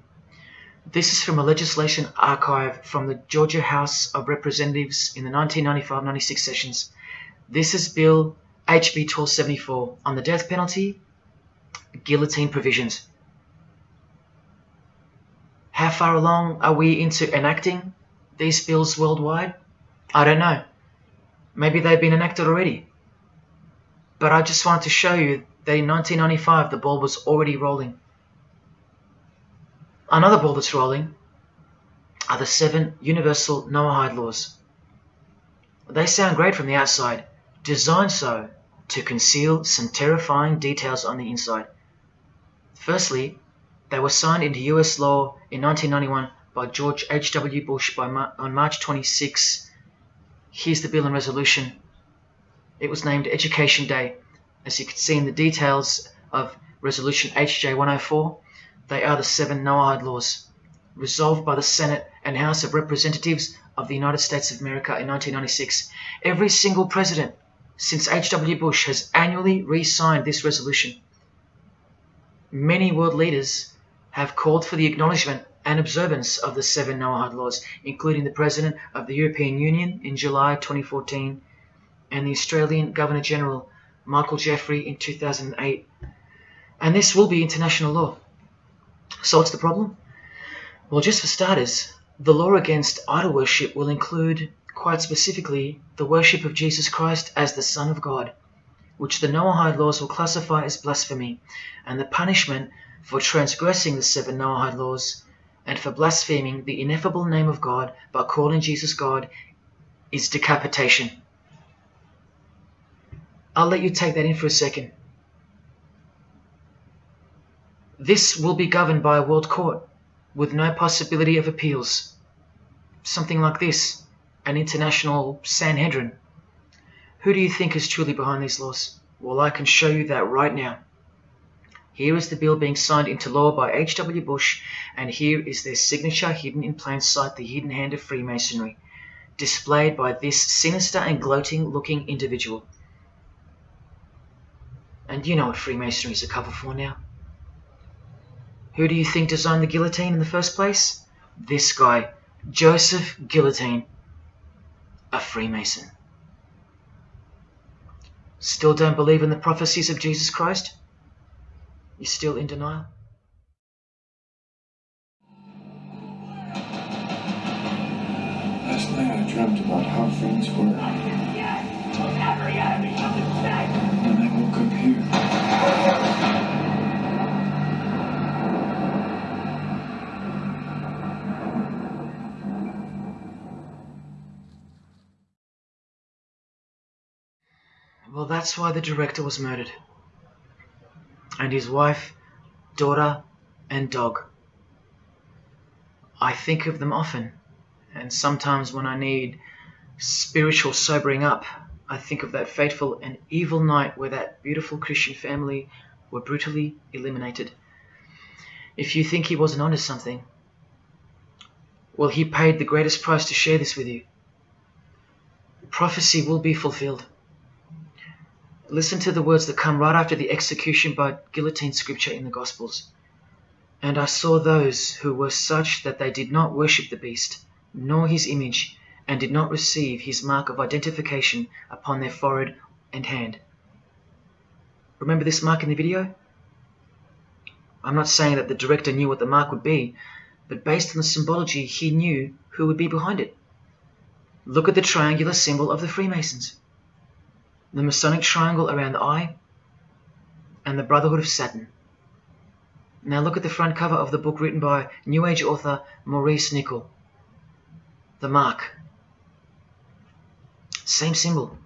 This is from a legislation archive from the Georgia House of Representatives in the 1995-96 sessions. This is Bill HB 1274 on the death penalty, guillotine provisions. How far along are we into enacting these bills worldwide? I don't know. Maybe they've been enacted already. But I just wanted to show you that in 1995 the ball was already rolling. Another ball that's rolling are the seven universal Noahide laws. They sound great from the outside, designed so to conceal some terrifying details on the inside. Firstly, they were signed into US law in 1991 by George H.W. Bush Mar on March 26. Here's the bill and resolution. It was named Education Day. As you can see in the details of Resolution HJ 104, they are the seven Noahide laws, resolved by the Senate and House of Representatives of the United States of America in 1996, every single president since H.W. Bush has annually re signed this resolution. Many world leaders have called for the acknowledgement and observance of the seven Noahide laws, including the President of the European Union in July 2014 and the Australian Governor General Michael Jeffrey in 2008. And this will be international law. So what's the problem? Well, just for starters, the law against idol worship will include, quite specifically, the worship of Jesus Christ as the Son of God, which the Noahide laws will classify as blasphemy, and the punishment for transgressing the seven Noahide laws and for blaspheming the ineffable name of God by calling Jesus God is decapitation. I'll let you take that in for a second. This will be governed by a world court with no possibility of appeals. Something like this, an international Sanhedrin. Who do you think is truly behind these laws? Well, I can show you that right now. Here is the bill being signed into law by H.W. Bush, and here is their signature hidden in plain sight, the hidden hand of Freemasonry, displayed by this sinister and gloating looking individual. And you know what Freemasonry is a cover for now. Who do you think designed the guillotine in the first place? This guy, Joseph Guillotine, a Freemason. Still don't believe in the prophecies of Jesus Christ? You still in denial? Last night I dreamt about how things were. And I woke up here. Well, that's why the director was murdered. And his wife, daughter, and dog. I think of them often, and sometimes when I need spiritual sobering up, I think of that fateful and evil night where that beautiful Christian family were brutally eliminated. If you think he wasn't onto something, well, he paid the greatest price to share this with you. Prophecy will be fulfilled. Listen to the words that come right after the execution by guillotine scripture in the Gospels. And I saw those who were such that they did not worship the beast, nor his image, and did not receive his mark of identification upon their forehead and hand. Remember this mark in the video? I'm not saying that the director knew what the mark would be, but based on the symbology, he knew who would be behind it. Look at the triangular symbol of the Freemasons the Masonic triangle around the eye, and the Brotherhood of Saturn. Now look at the front cover of the book written by New Age author Maurice Nicoll. The mark. Same symbol.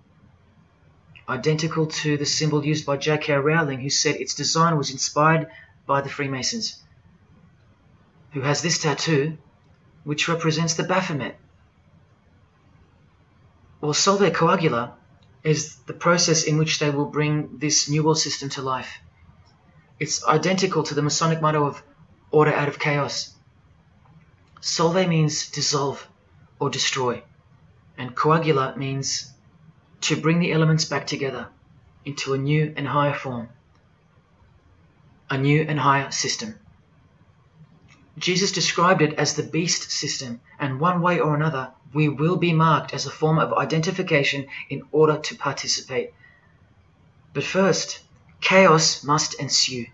Identical to the symbol used by J.K. Rowling, who said its design was inspired by the Freemasons. Who has this tattoo, which represents the Baphomet. Well, Solve Coagula is the process in which they will bring this new world system to life. It's identical to the Masonic motto of order out of chaos. Solve means dissolve or destroy, and coagula means to bring the elements back together into a new and higher form, a new and higher system. Jesus described it as the beast system, and one way or another, we will be marked as a form of identification in order to participate. But first, chaos must ensue.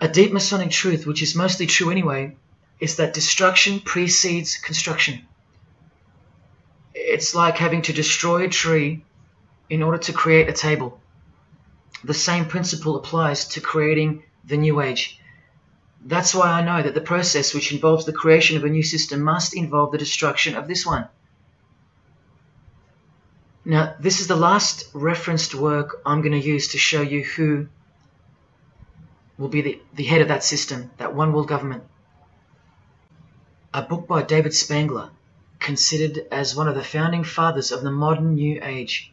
A deep Masonic truth, which is mostly true anyway, is that destruction precedes construction. It's like having to destroy a tree in order to create a table. The same principle applies to creating the new age. That's why I know that the process which involves the creation of a new system must involve the destruction of this one. Now, this is the last referenced work I'm going to use to show you who will be the, the head of that system, that one world government. A book by David Spangler, considered as one of the founding fathers of the modern New Age.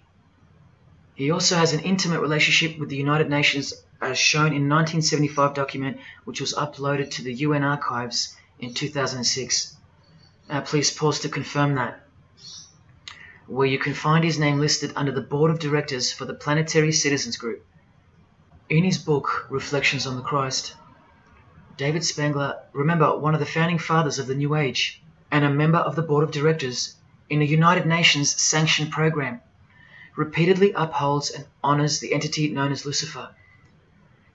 He also has an intimate relationship with the United Nations as shown in 1975 document which was uploaded to the UN archives in 2006. Uh, please pause to confirm that. Where you can find his name listed under the board of directors for the Planetary Citizens Group. In his book, Reflections on the Christ, David Spangler, remember one of the founding fathers of the New Age and a member of the board of directors in a United Nations sanctioned program, repeatedly upholds and honors the entity known as Lucifer.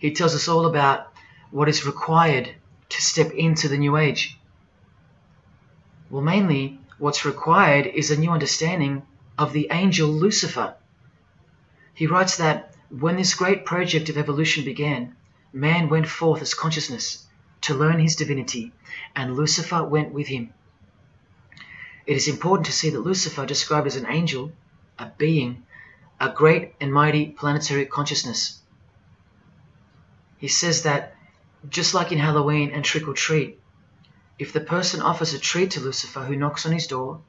He tells us all about what is required to step into the New Age. Well, mainly, what's required is a new understanding of the angel Lucifer. He writes that when this great project of evolution began, man went forth as consciousness to learn his divinity, and Lucifer went with him. It is important to see that Lucifer, described as an angel, a being, a great and mighty planetary consciousness. He says that, just like in Halloween and trick or treat, if the person offers a treat to Lucifer who knocks on his door,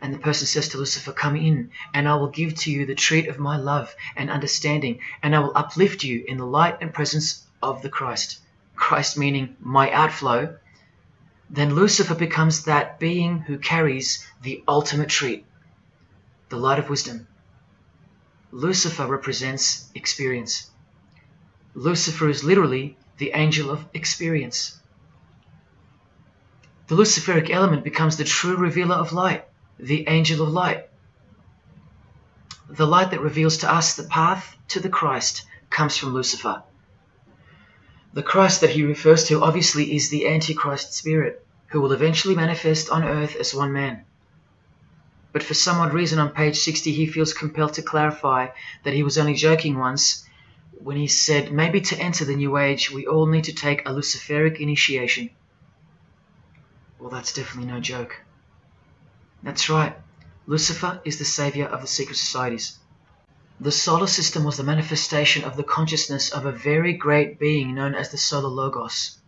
and the person says to Lucifer, Come in, and I will give to you the treat of my love and understanding, and I will uplift you in the light and presence of the Christ. Christ meaning my outflow, then Lucifer becomes that being who carries the ultimate treat, the light of wisdom. Lucifer represents experience. Lucifer is literally the angel of experience. The Luciferic element becomes the true revealer of light, the angel of light. The light that reveals to us the path to the Christ comes from Lucifer. The Christ that he refers to obviously is the Antichrist spirit, who will eventually manifest on earth as one man. But for some odd reason on page 60 he feels compelled to clarify that he was only joking once when he said maybe to enter the new age we all need to take a Luciferic initiation. Well, that's definitely no joke. That's right, Lucifer is the savior of the secret societies. The solar system was the manifestation of the consciousness of a very great being known as the Solar Logos.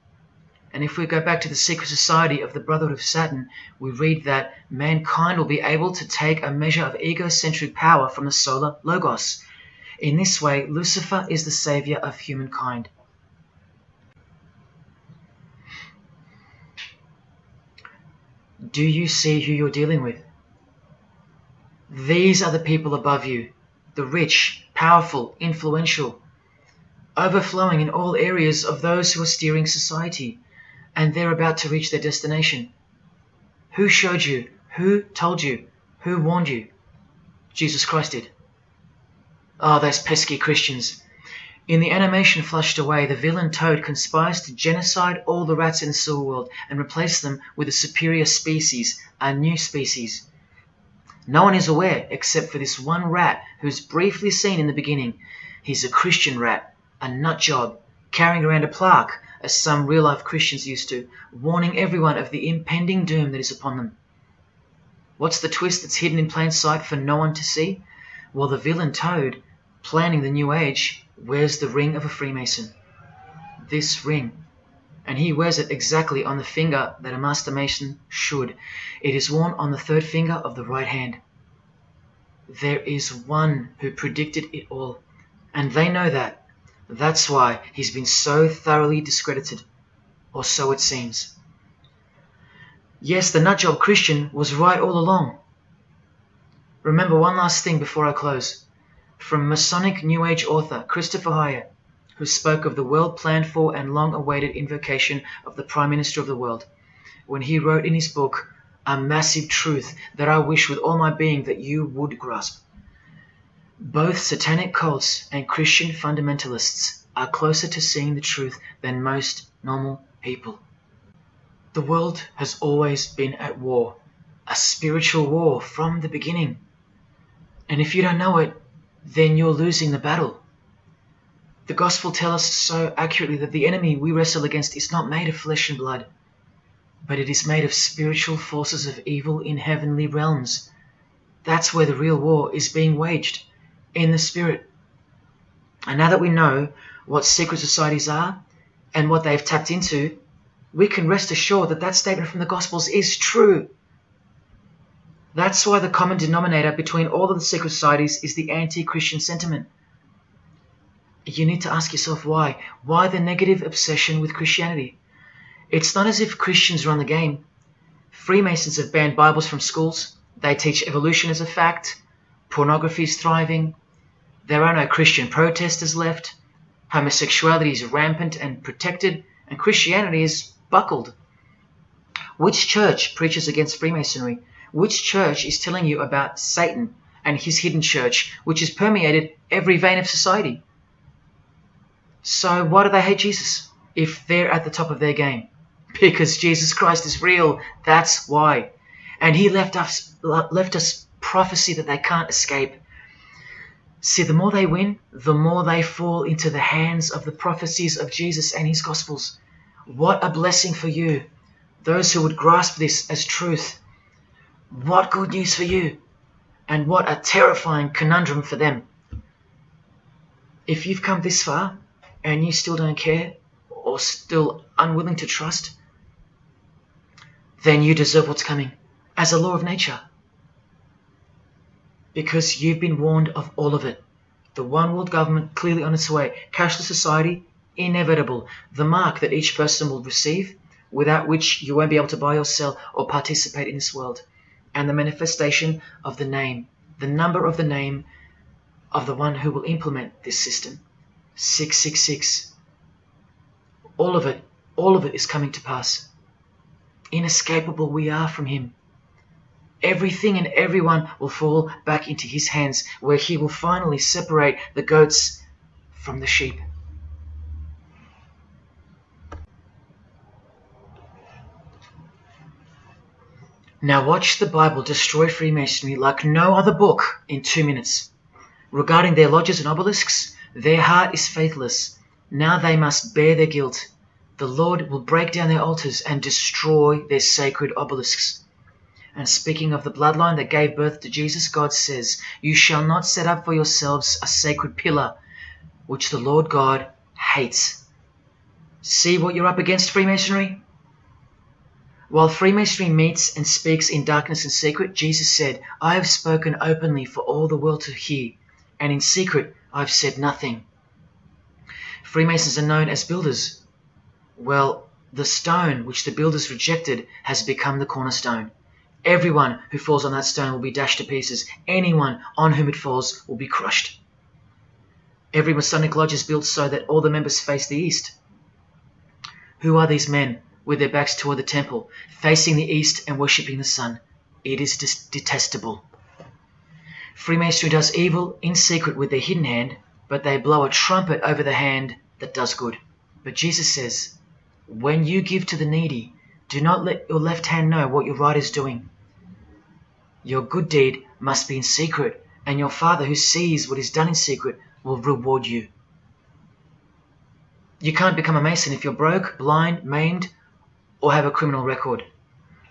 And if we go back to the secret society of the Brotherhood of Saturn, we read that mankind will be able to take a measure of egocentric power from the Solar Logos. In this way, Lucifer is the savior of humankind. Do you see who you're dealing with? These are the people above you, the rich, powerful, influential, overflowing in all areas of those who are steering society, and they're about to reach their destination. Who showed you? Who told you? Who warned you? Jesus Christ did. Oh, those pesky Christians. In the animation flushed away, the villain Toad conspires to genocide all the rats in the sewer world and replace them with a superior species, a new species. No one is aware except for this one rat who's briefly seen in the beginning. He's a Christian rat, a nut job, carrying around a plaque, as some real life Christians used to, warning everyone of the impending doom that is upon them. What's the twist that's hidden in plain sight for no one to see? Well, the villain Toad, planning the new age, wears the ring of a Freemason. This ring. And he wears it exactly on the finger that a Master Mason should. It is worn on the third finger of the right hand. There is one who predicted it all, and they know that. That's why he's been so thoroughly discredited, or so it seems. Yes, the nutjob Christian was right all along. Remember one last thing before I close. From Masonic New Age author Christopher Hyatt, who spoke of the well planned for and long awaited invocation of the Prime Minister of the world, when he wrote in his book, A massive truth that I wish with all my being that you would grasp. Both satanic cults and Christian fundamentalists are closer to seeing the truth than most normal people. The world has always been at war, a spiritual war from the beginning. And if you don't know it, then you're losing the battle. The Gospel tells us so accurately that the enemy we wrestle against is not made of flesh and blood, but it is made of spiritual forces of evil in heavenly realms. That's where the real war is being waged, in the spirit. And now that we know what secret societies are and what they've tapped into, we can rest assured that that statement from the Gospels is true. That's why the common denominator between all of the secret societies is the anti Christian sentiment. You need to ask yourself why. Why the negative obsession with Christianity? It's not as if Christians run the game. Freemasons have banned Bibles from schools. They teach evolution as a fact. Pornography is thriving. There are no Christian protesters left. Homosexuality is rampant and protected, and Christianity is buckled. Which church preaches against Freemasonry? Which church is telling you about Satan and his hidden church, which has permeated every vein of society? So, why do they hate Jesus if they're at the top of their game? Because Jesus Christ is real. That's why. And he left us left us prophecy that they can't escape. See, the more they win, the more they fall into the hands of the prophecies of Jesus and his gospels. What a blessing for you, those who would grasp this as truth. What good news for you, and what a terrifying conundrum for them. If you've come this far and you still don't care or still unwilling to trust, then you deserve what's coming as a law of nature. Because you've been warned of all of it. The one world government clearly on its way, cashless society inevitable, the mark that each person will receive, without which you won't be able to buy or sell or participate in this world, and the manifestation of the name, the number of the name of the one who will implement this system. 666. All of it, all of it is coming to pass inescapable we are from him. Everything and everyone will fall back into his hands, where he will finally separate the goats from the sheep. Now watch the Bible destroy Freemasonry like no other book in two minutes. Regarding their lodges and obelisks, their heart is faithless. Now they must bear their guilt the Lord will break down their altars and destroy their sacred obelisks. And speaking of the bloodline that gave birth to Jesus, God says, You shall not set up for yourselves a sacred pillar, which the Lord God hates. See what you're up against, Freemasonry? While Freemasonry meets and speaks in darkness and secret, Jesus said, I have spoken openly for all the world to hear, and in secret I have said nothing. Freemasons are known as builders well, the stone which the builders rejected has become the cornerstone. Everyone who falls on that stone will be dashed to pieces. Anyone on whom it falls will be crushed. Every Masonic lodge is built so that all the members face the east. Who are these men with their backs toward the temple, facing the east and worshipping the sun? It is detestable. Freemasonry does evil in secret with their hidden hand, but they blow a trumpet over the hand that does good. But Jesus says, when you give to the needy, do not let your left hand know what your right is doing. Your good deed must be in secret, and your Father who sees what is done in secret will reward you. You can't become a Mason if you're broke, blind, maimed, or have a criminal record.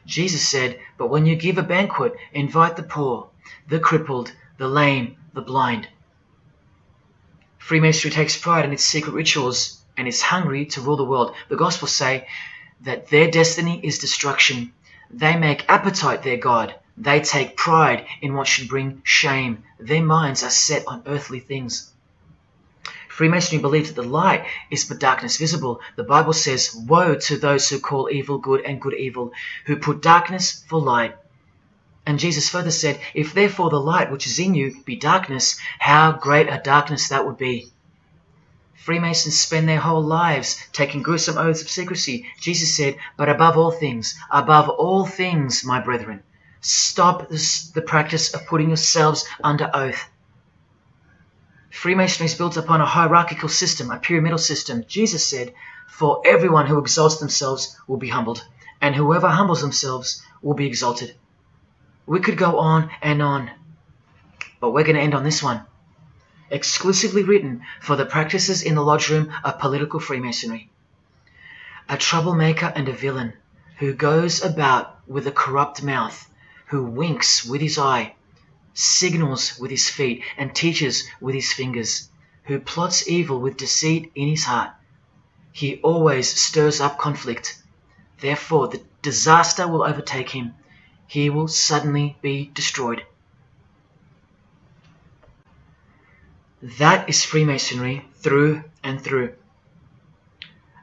Jesus said, But when you give a banquet, invite the poor, the crippled, the lame, the blind. Freemasonry takes pride in its secret rituals and is hungry to rule the world. The Gospels say that their destiny is destruction. They make appetite their God. They take pride in what should bring shame. Their minds are set on earthly things. Freemasonry believes that the light is but darkness visible. The Bible says, Woe to those who call evil good and good evil, who put darkness for light. And Jesus further said, If therefore the light which is in you be darkness, how great a darkness that would be. Freemasons spend their whole lives taking gruesome oaths of secrecy. Jesus said, But above all things, above all things, my brethren, stop this, the practice of putting yourselves under oath. Freemasonry is built upon a hierarchical system, a pyramidal system. Jesus said, For everyone who exalts themselves will be humbled, and whoever humbles themselves will be exalted. We could go on and on, but we're going to end on this one exclusively written for the practices in the lodge room of political Freemasonry. A troublemaker and a villain, who goes about with a corrupt mouth, who winks with his eye, signals with his feet, and teaches with his fingers, who plots evil with deceit in his heart. He always stirs up conflict. Therefore, the disaster will overtake him. He will suddenly be destroyed. That is Freemasonry through and through.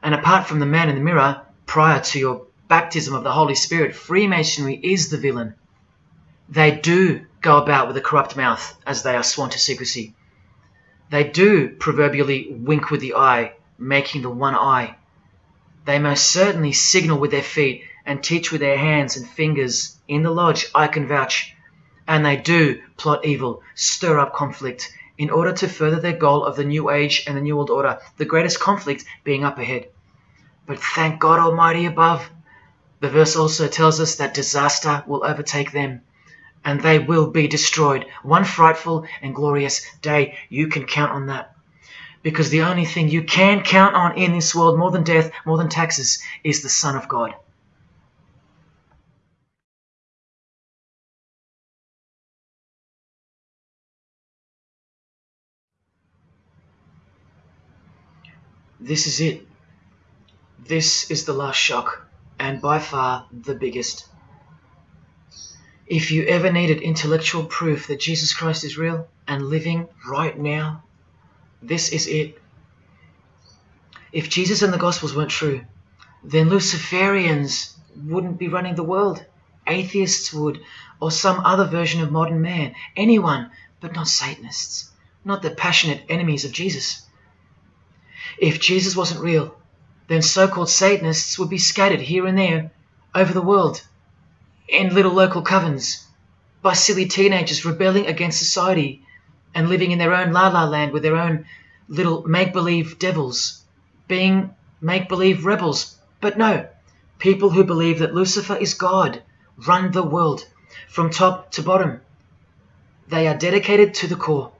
And apart from the man in the mirror, prior to your baptism of the Holy Spirit, Freemasonry is the villain. They do go about with a corrupt mouth as they are sworn to secrecy. They do proverbially wink with the eye, making the one eye. They most certainly signal with their feet and teach with their hands and fingers. In the lodge, I can vouch. And they do plot evil, stir up conflict, in order to further their goal of the New Age and the New World Order, the greatest conflict being up ahead. But thank God Almighty above. The verse also tells us that disaster will overtake them, and they will be destroyed. One frightful and glorious day. You can count on that. Because the only thing you can count on in this world, more than death, more than taxes, is the Son of God. This is it. This is the last shock, and by far the biggest. If you ever needed intellectual proof that Jesus Christ is real and living right now, this is it. If Jesus and the Gospels weren't true, then Luciferians wouldn't be running the world. Atheists would, or some other version of modern man. Anyone, but not Satanists, not the passionate enemies of Jesus. If Jesus wasn't real, then so called Satanists would be scattered here and there over the world in little local covens by silly teenagers rebelling against society and living in their own la la land with their own little make believe devils, being make believe rebels. But no, people who believe that Lucifer is God run the world from top to bottom. They are dedicated to the core.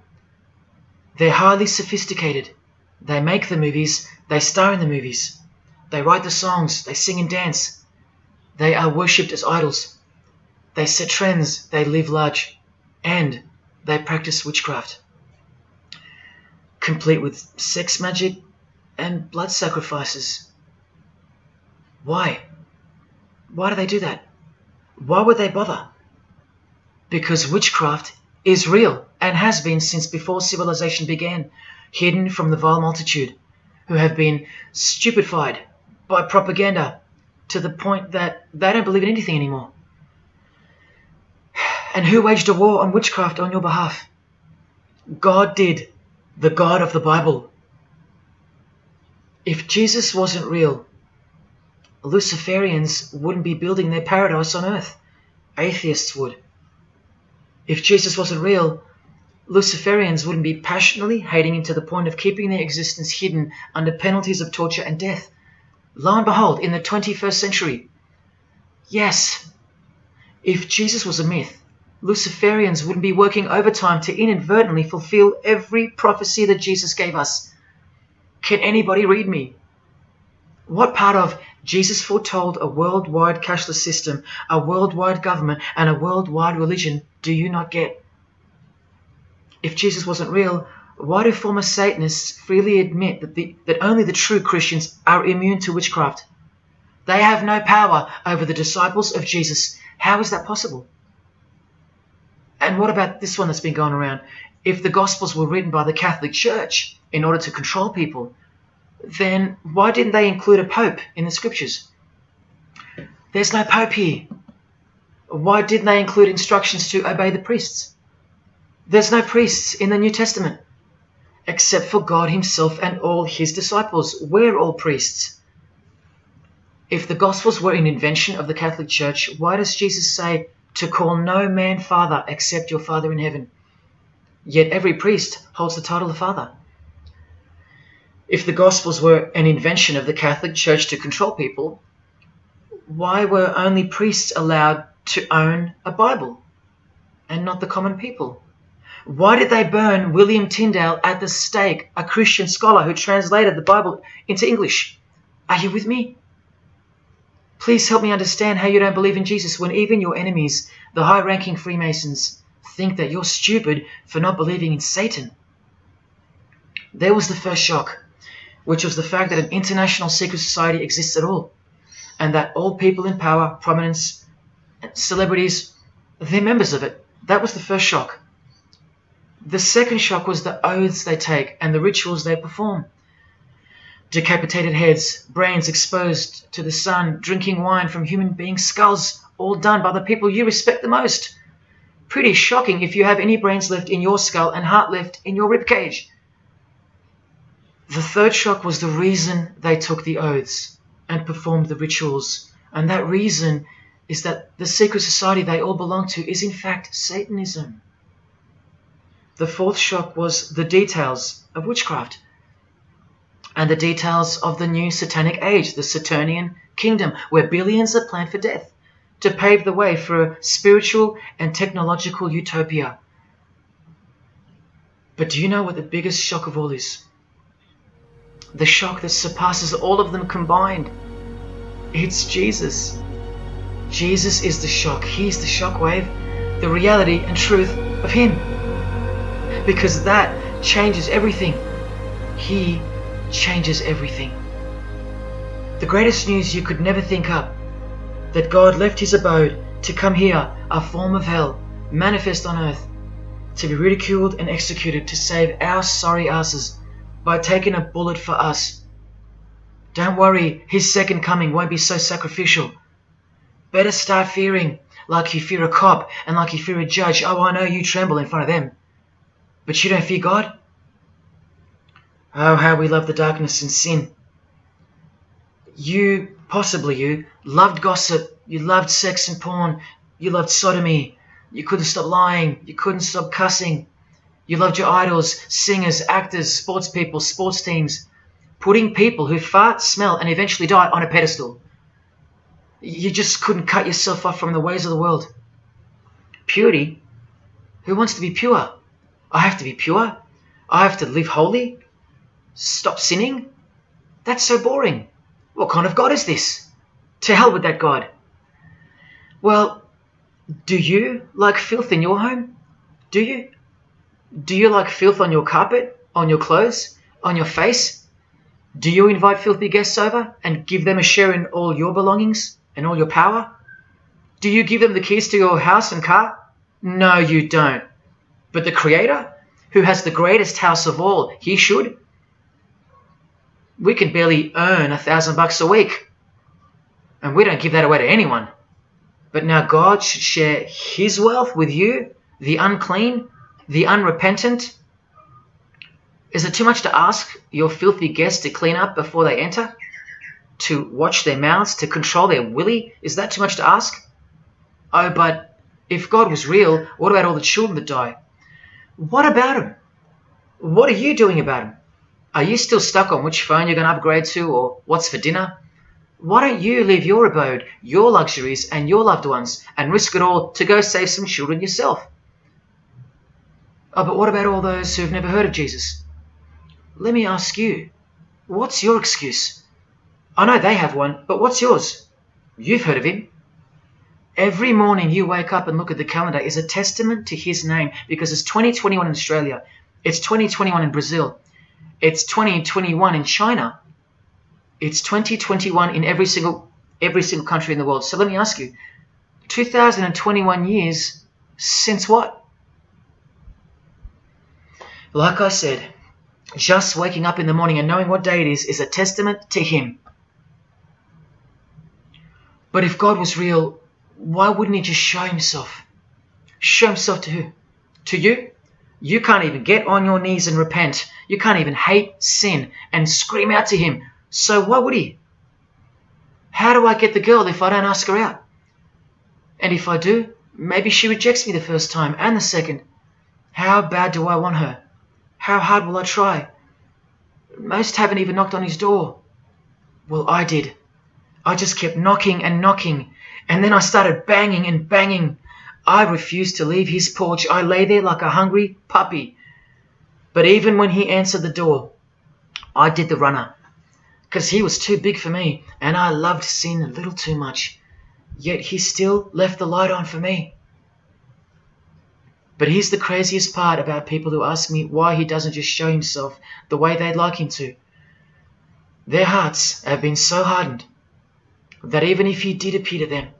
They're highly sophisticated. They make the movies, they star in the movies. They write the songs, they sing and dance. They are worshipped as idols. They set trends, they live large, and they practice witchcraft, complete with sex magic and blood sacrifices. Why? Why do they do that? Why would they bother? Because witchcraft is real and has been since before civilization began, hidden from the vile multitude who have been stupefied by propaganda to the point that they don't believe in anything anymore. And who waged a war on witchcraft on your behalf? God did, the God of the Bible. If Jesus wasn't real, Luciferians wouldn't be building their paradise on earth. Atheists would. If Jesus wasn't real, Luciferians wouldn't be passionately hating him to the point of keeping their existence hidden under penalties of torture and death. Lo and behold, in the 21st century, yes, if Jesus was a myth, Luciferians wouldn't be working overtime to inadvertently fulfill every prophecy that Jesus gave us. Can anybody read me? What part of Jesus foretold a worldwide cashless system, a worldwide government, and a worldwide religion do you not get? If Jesus wasn't real, why do former Satanists freely admit that, the, that only the true Christians are immune to witchcraft? They have no power over the disciples of Jesus. How is that possible? And what about this one that's been going around? If the Gospels were written by the Catholic Church in order to control people, then why didn't they include a Pope in the Scriptures? There's no Pope here. Why didn't they include instructions to obey the priests? There's no priests in the New Testament, except for God Himself and all His disciples. We're all priests. If the Gospels were an invention of the Catholic Church, why does Jesus say, to call no man father except your Father in heaven. Yet every priest holds the title of father. If the Gospels were an invention of the Catholic Church to control people, why were only priests allowed to own a Bible and not the common people? Why did they burn William Tyndale at the stake, a Christian scholar who translated the Bible into English? Are you with me? Please help me understand how you don't believe in Jesus when even your enemies, the high ranking Freemasons, think that you're stupid for not believing in Satan. There was the first shock, which was the fact that an international secret society exists at all, and that all people in power, prominence, celebrities, they're members of it. That was the first shock. The second shock was the oaths they take and the rituals they perform. Decapitated heads, brains exposed to the sun, drinking wine from human beings' skulls, all done by the people you respect the most. Pretty shocking if you have any brains left in your skull and heart left in your ribcage. The third shock was the reason they took the oaths and performed the rituals, and that reason is that the secret society they all belong to is in fact Satanism. The fourth shock was the details of witchcraft and the details of the new satanic age, the Saturnian kingdom, where billions are planned for death to pave the way for a spiritual and technological utopia. But do you know what the biggest shock of all is? The shock that surpasses all of them combined. It's Jesus. Jesus is the shock. He's the shockwave, the reality and truth of Him. Because that changes everything. He changes everything. The greatest news you could never think up that God left his abode to come here, a form of hell, manifest on earth, to be ridiculed and executed to save our sorry asses by taking a bullet for us. Don't worry, his second coming won't be so sacrificial. Better start fearing like you fear a cop and like you fear a judge. Oh, I know you tremble in front of them. But you don't fear God? Oh, how we love the darkness and sin. You, possibly you, loved gossip, you loved sex and porn, you loved sodomy, you couldn't stop lying, you couldn't stop cussing. You loved your idols, singers, actors, sports people, sports teams, putting people who fart, smell, and eventually die on a pedestal. You just couldn't cut yourself off from the ways of the world. Purity? Who wants to be pure? I have to be pure. I have to live holy. Stop sinning? That's so boring. What kind of God is this? To hell with that God. Well, do you like filth in your home? Do you? Do you like filth on your carpet, on your clothes, on your face? Do you invite filthy guests over and give them a share in all your belongings and all your power? Do you give them the keys to your house and car? No, you don't. But the Creator, who has the greatest house of all, he should we can barely earn a thousand bucks a week. And we don't give that away to anyone. But now God should share his wealth with you, the unclean, the unrepentant. Is it too much to ask your filthy guests to clean up before they enter? To watch their mouths, to control their willy? Is that too much to ask? Oh, but if God was real, what about all the children that die? What about them? What are you doing about them? Are you still stuck on which phone you're going to upgrade to or what's for dinner? Why don't you leave your abode, your luxuries, and your loved ones and risk it all to go save some children yourself? Oh, but what about all those who've never heard of Jesus? Let me ask you, what's your excuse? I know they have one, but what's yours? You've heard of him. Every morning you wake up and look at the calendar is a testament to his name because it's 2021 in Australia, it's 2021 in Brazil, it's 2021 in China. It's 2021 in every single every single country in the world. So let me ask you, 2021 years since what? Like I said, just waking up in the morning and knowing what day it is is a testament to him. But if God was real, why wouldn't he just show himself? Show himself to who? To you? You can't even get on your knees and repent. You can't even hate sin and scream out to him. So why would he? How do I get the girl if I don't ask her out? And if I do, maybe she rejects me the first time and the second. How bad do I want her? How hard will I try? Most haven't even knocked on his door. Well, I did. I just kept knocking and knocking, and then I started banging and banging I refused to leave his porch. I lay there like a hungry puppy. But even when he answered the door, I did the runner. Because he was too big for me, and I loved sin a little too much. Yet he still left the light on for me. But here's the craziest part about people who ask me why he doesn't just show himself the way they'd like him to. Their hearts have been so hardened that even if he did appear to them,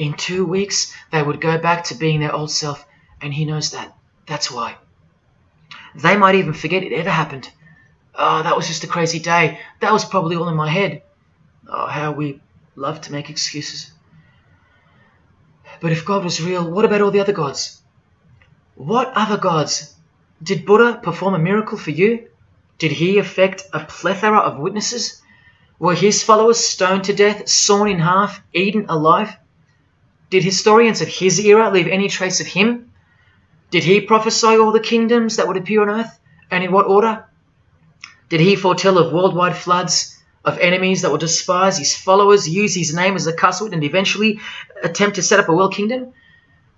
in two weeks, they would go back to being their old self, and he knows that. That's why. They might even forget it ever happened. Oh, that was just a crazy day. That was probably all in my head. Oh, how we love to make excuses. But if God was real, what about all the other gods? What other gods? Did Buddha perform a miracle for you? Did he affect a plethora of witnesses? Were his followers stoned to death, sawn in half, eaten alive? Did historians of his era leave any trace of him? Did he prophesy all the kingdoms that would appear on earth, and in what order? Did he foretell of worldwide floods, of enemies that would despise his followers, use his name as a cussword, and eventually attempt to set up a world kingdom?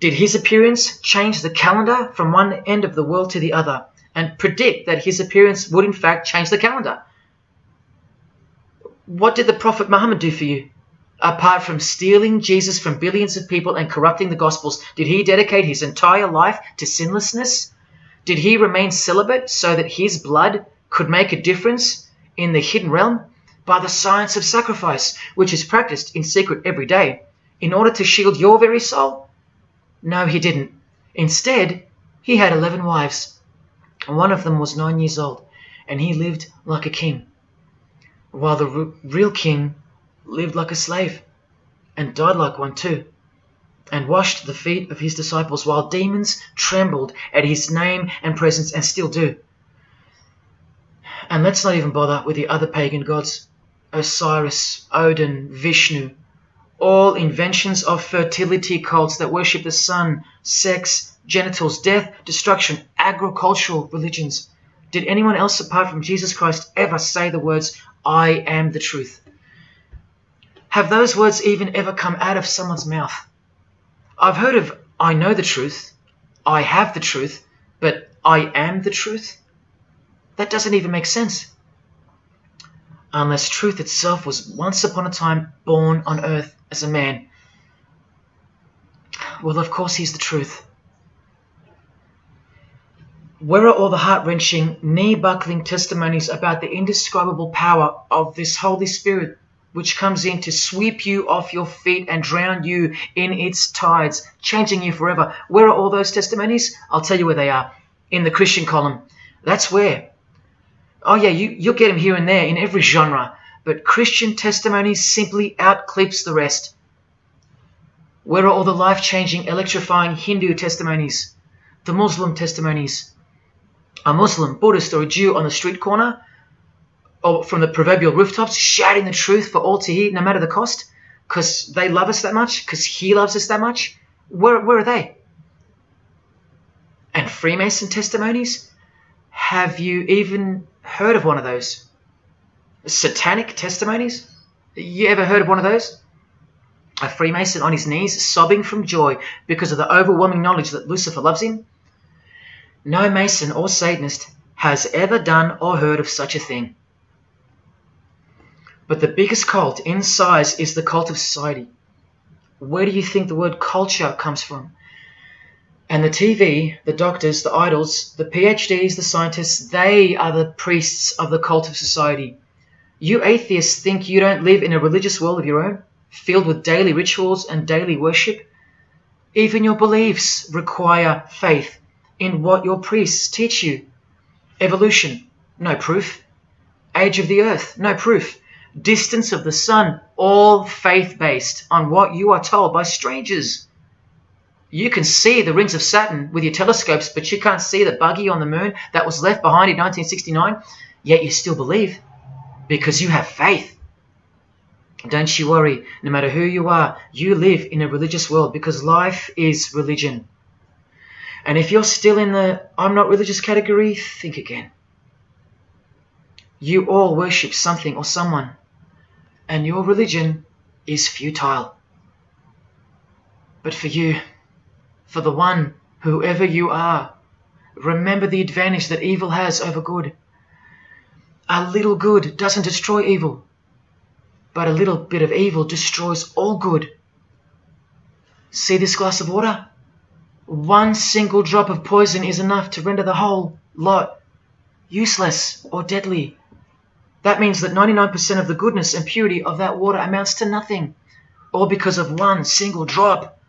Did his appearance change the calendar from one end of the world to the other and predict that his appearance would in fact change the calendar? What did the Prophet Muhammad do for you? Apart from stealing Jesus from billions of people and corrupting the Gospels, did he dedicate his entire life to sinlessness? Did he remain celibate so that his blood could make a difference in the hidden realm? By the science of sacrifice, which is practiced in secret every day, in order to shield your very soul? No, he didn't. Instead, he had 11 wives. One of them was nine years old, and he lived like a king, while the real king lived like a slave, and died like one too, and washed the feet of his disciples, while demons trembled at his name and presence, and still do. And let's not even bother with the other pagan gods Osiris, Odin, Vishnu, all inventions of fertility cults that worship the sun, sex, genitals, death, destruction, agricultural religions. Did anyone else apart from Jesus Christ ever say the words, I am the truth? Have those words even ever come out of someone's mouth? I've heard of I know the truth, I have the truth, but I am the truth? That doesn't even make sense. Unless truth itself was once upon a time born on earth as a man. Well, of course, he's the truth. Where are all the heart wrenching, knee buckling testimonies about the indescribable power of this Holy Spirit, which comes in to sweep you off your feet and drown you in its tides, changing you forever? Where are all those testimonies? I'll tell you where they are. In the Christian column. That's where. Oh, yeah, you, you'll get them here and there in every genre, but Christian testimonies simply outclips the rest. Where are all the life changing, electrifying Hindu testimonies? The Muslim testimonies? A Muslim, Buddhist, or a Jew on the street corner, or from the proverbial rooftops, shouting the truth for all to hear, no matter the cost, because they love us that much, because he loves us that much? Where, where are they? And Freemason testimonies? Have you even heard of one of those? Satanic testimonies? You ever heard of one of those? A Freemason on his knees, sobbing from joy because of the overwhelming knowledge that Lucifer loves him? No Mason or Satanist has ever done or heard of such a thing. But the biggest cult in size is the cult of society. Where do you think the word culture comes from? And the TV, the doctors, the idols, the PhDs, the scientists, they are the priests of the cult of society. You atheists think you don't live in a religious world of your own, filled with daily rituals and daily worship? Even your beliefs require faith in what your priests teach you. Evolution, no proof. Age of the earth, no proof. Distance of the sun, all faith based on what you are told by strangers. You can see the rings of Saturn with your telescopes, but you can't see the buggy on the moon that was left behind in 1969, yet you still believe because you have faith. Don't you worry, no matter who you are, you live in a religious world because life is religion. And if you're still in the I'm not religious category, think again. You all worship something or someone, and your religion is futile. But for you, for the one, whoever you are, remember the advantage that evil has over good. A little good doesn't destroy evil, but a little bit of evil destroys all good. See this glass of water? One single drop of poison is enough to render the whole lot useless or deadly. That means that 99% of the goodness and purity of that water amounts to nothing, all because of one single drop.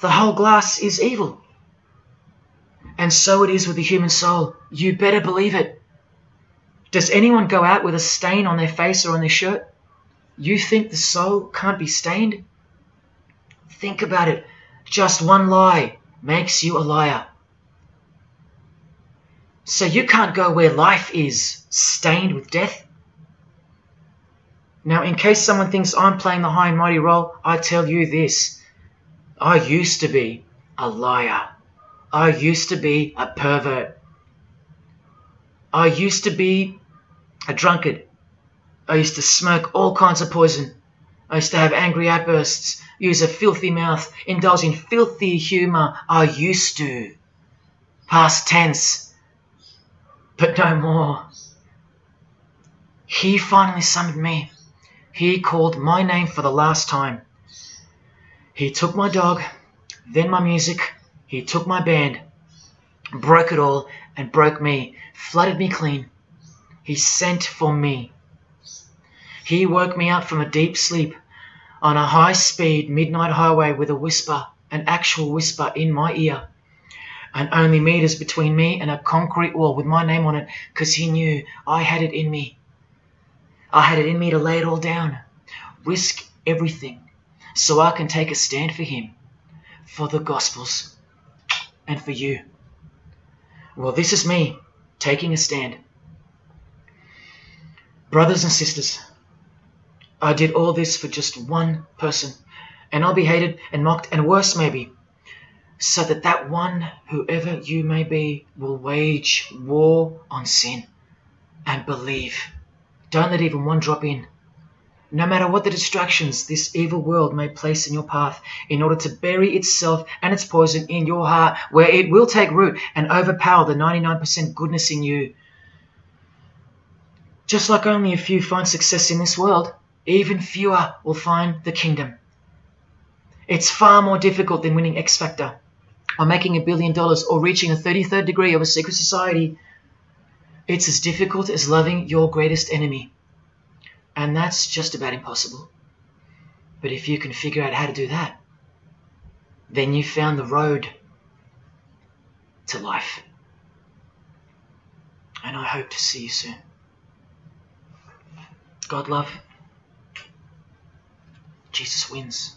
The whole glass is evil. And so it is with the human soul. You better believe it. Does anyone go out with a stain on their face or on their shirt? You think the soul can't be stained? Think about it. Just one lie makes you a liar. So you can't go where life is, stained with death? Now, in case someone thinks I'm playing the high and mighty role, I tell you this. I used to be a liar. I used to be a pervert. I used to be a drunkard. I used to smoke all kinds of poison. I used to have angry outbursts, use a filthy mouth, indulge in filthy humour. I used to. Past tense. But no more. He finally summoned me. He called my name for the last time. He took my dog, then my music, he took my band, broke it all, and broke me, flooded me clean. He sent for me. He woke me up from a deep sleep on a high speed midnight highway with a whisper, an actual whisper in my ear, and only meters between me and a concrete wall with my name on it because he knew I had it in me. I had it in me to lay it all down, risk everything, so I can take a stand for him, for the Gospels, and for you. Well, this is me taking a stand. Brothers and sisters, I did all this for just one person, and I'll be hated and mocked and worse maybe, so that that one, whoever you may be, will wage war on sin and believe. Don't let even one drop in. No matter what the distractions this evil world may place in your path, in order to bury itself and its poison in your heart, where it will take root and overpower the 99% goodness in you. Just like only a few find success in this world, even fewer will find the kingdom. It's far more difficult than winning X Factor, or making a billion dollars, or reaching a 33rd degree of a secret society. It's as difficult as loving your greatest enemy. And that's just about impossible. But if you can figure out how to do that, then you've found the road to life. And I hope to see you soon. God love. Jesus wins.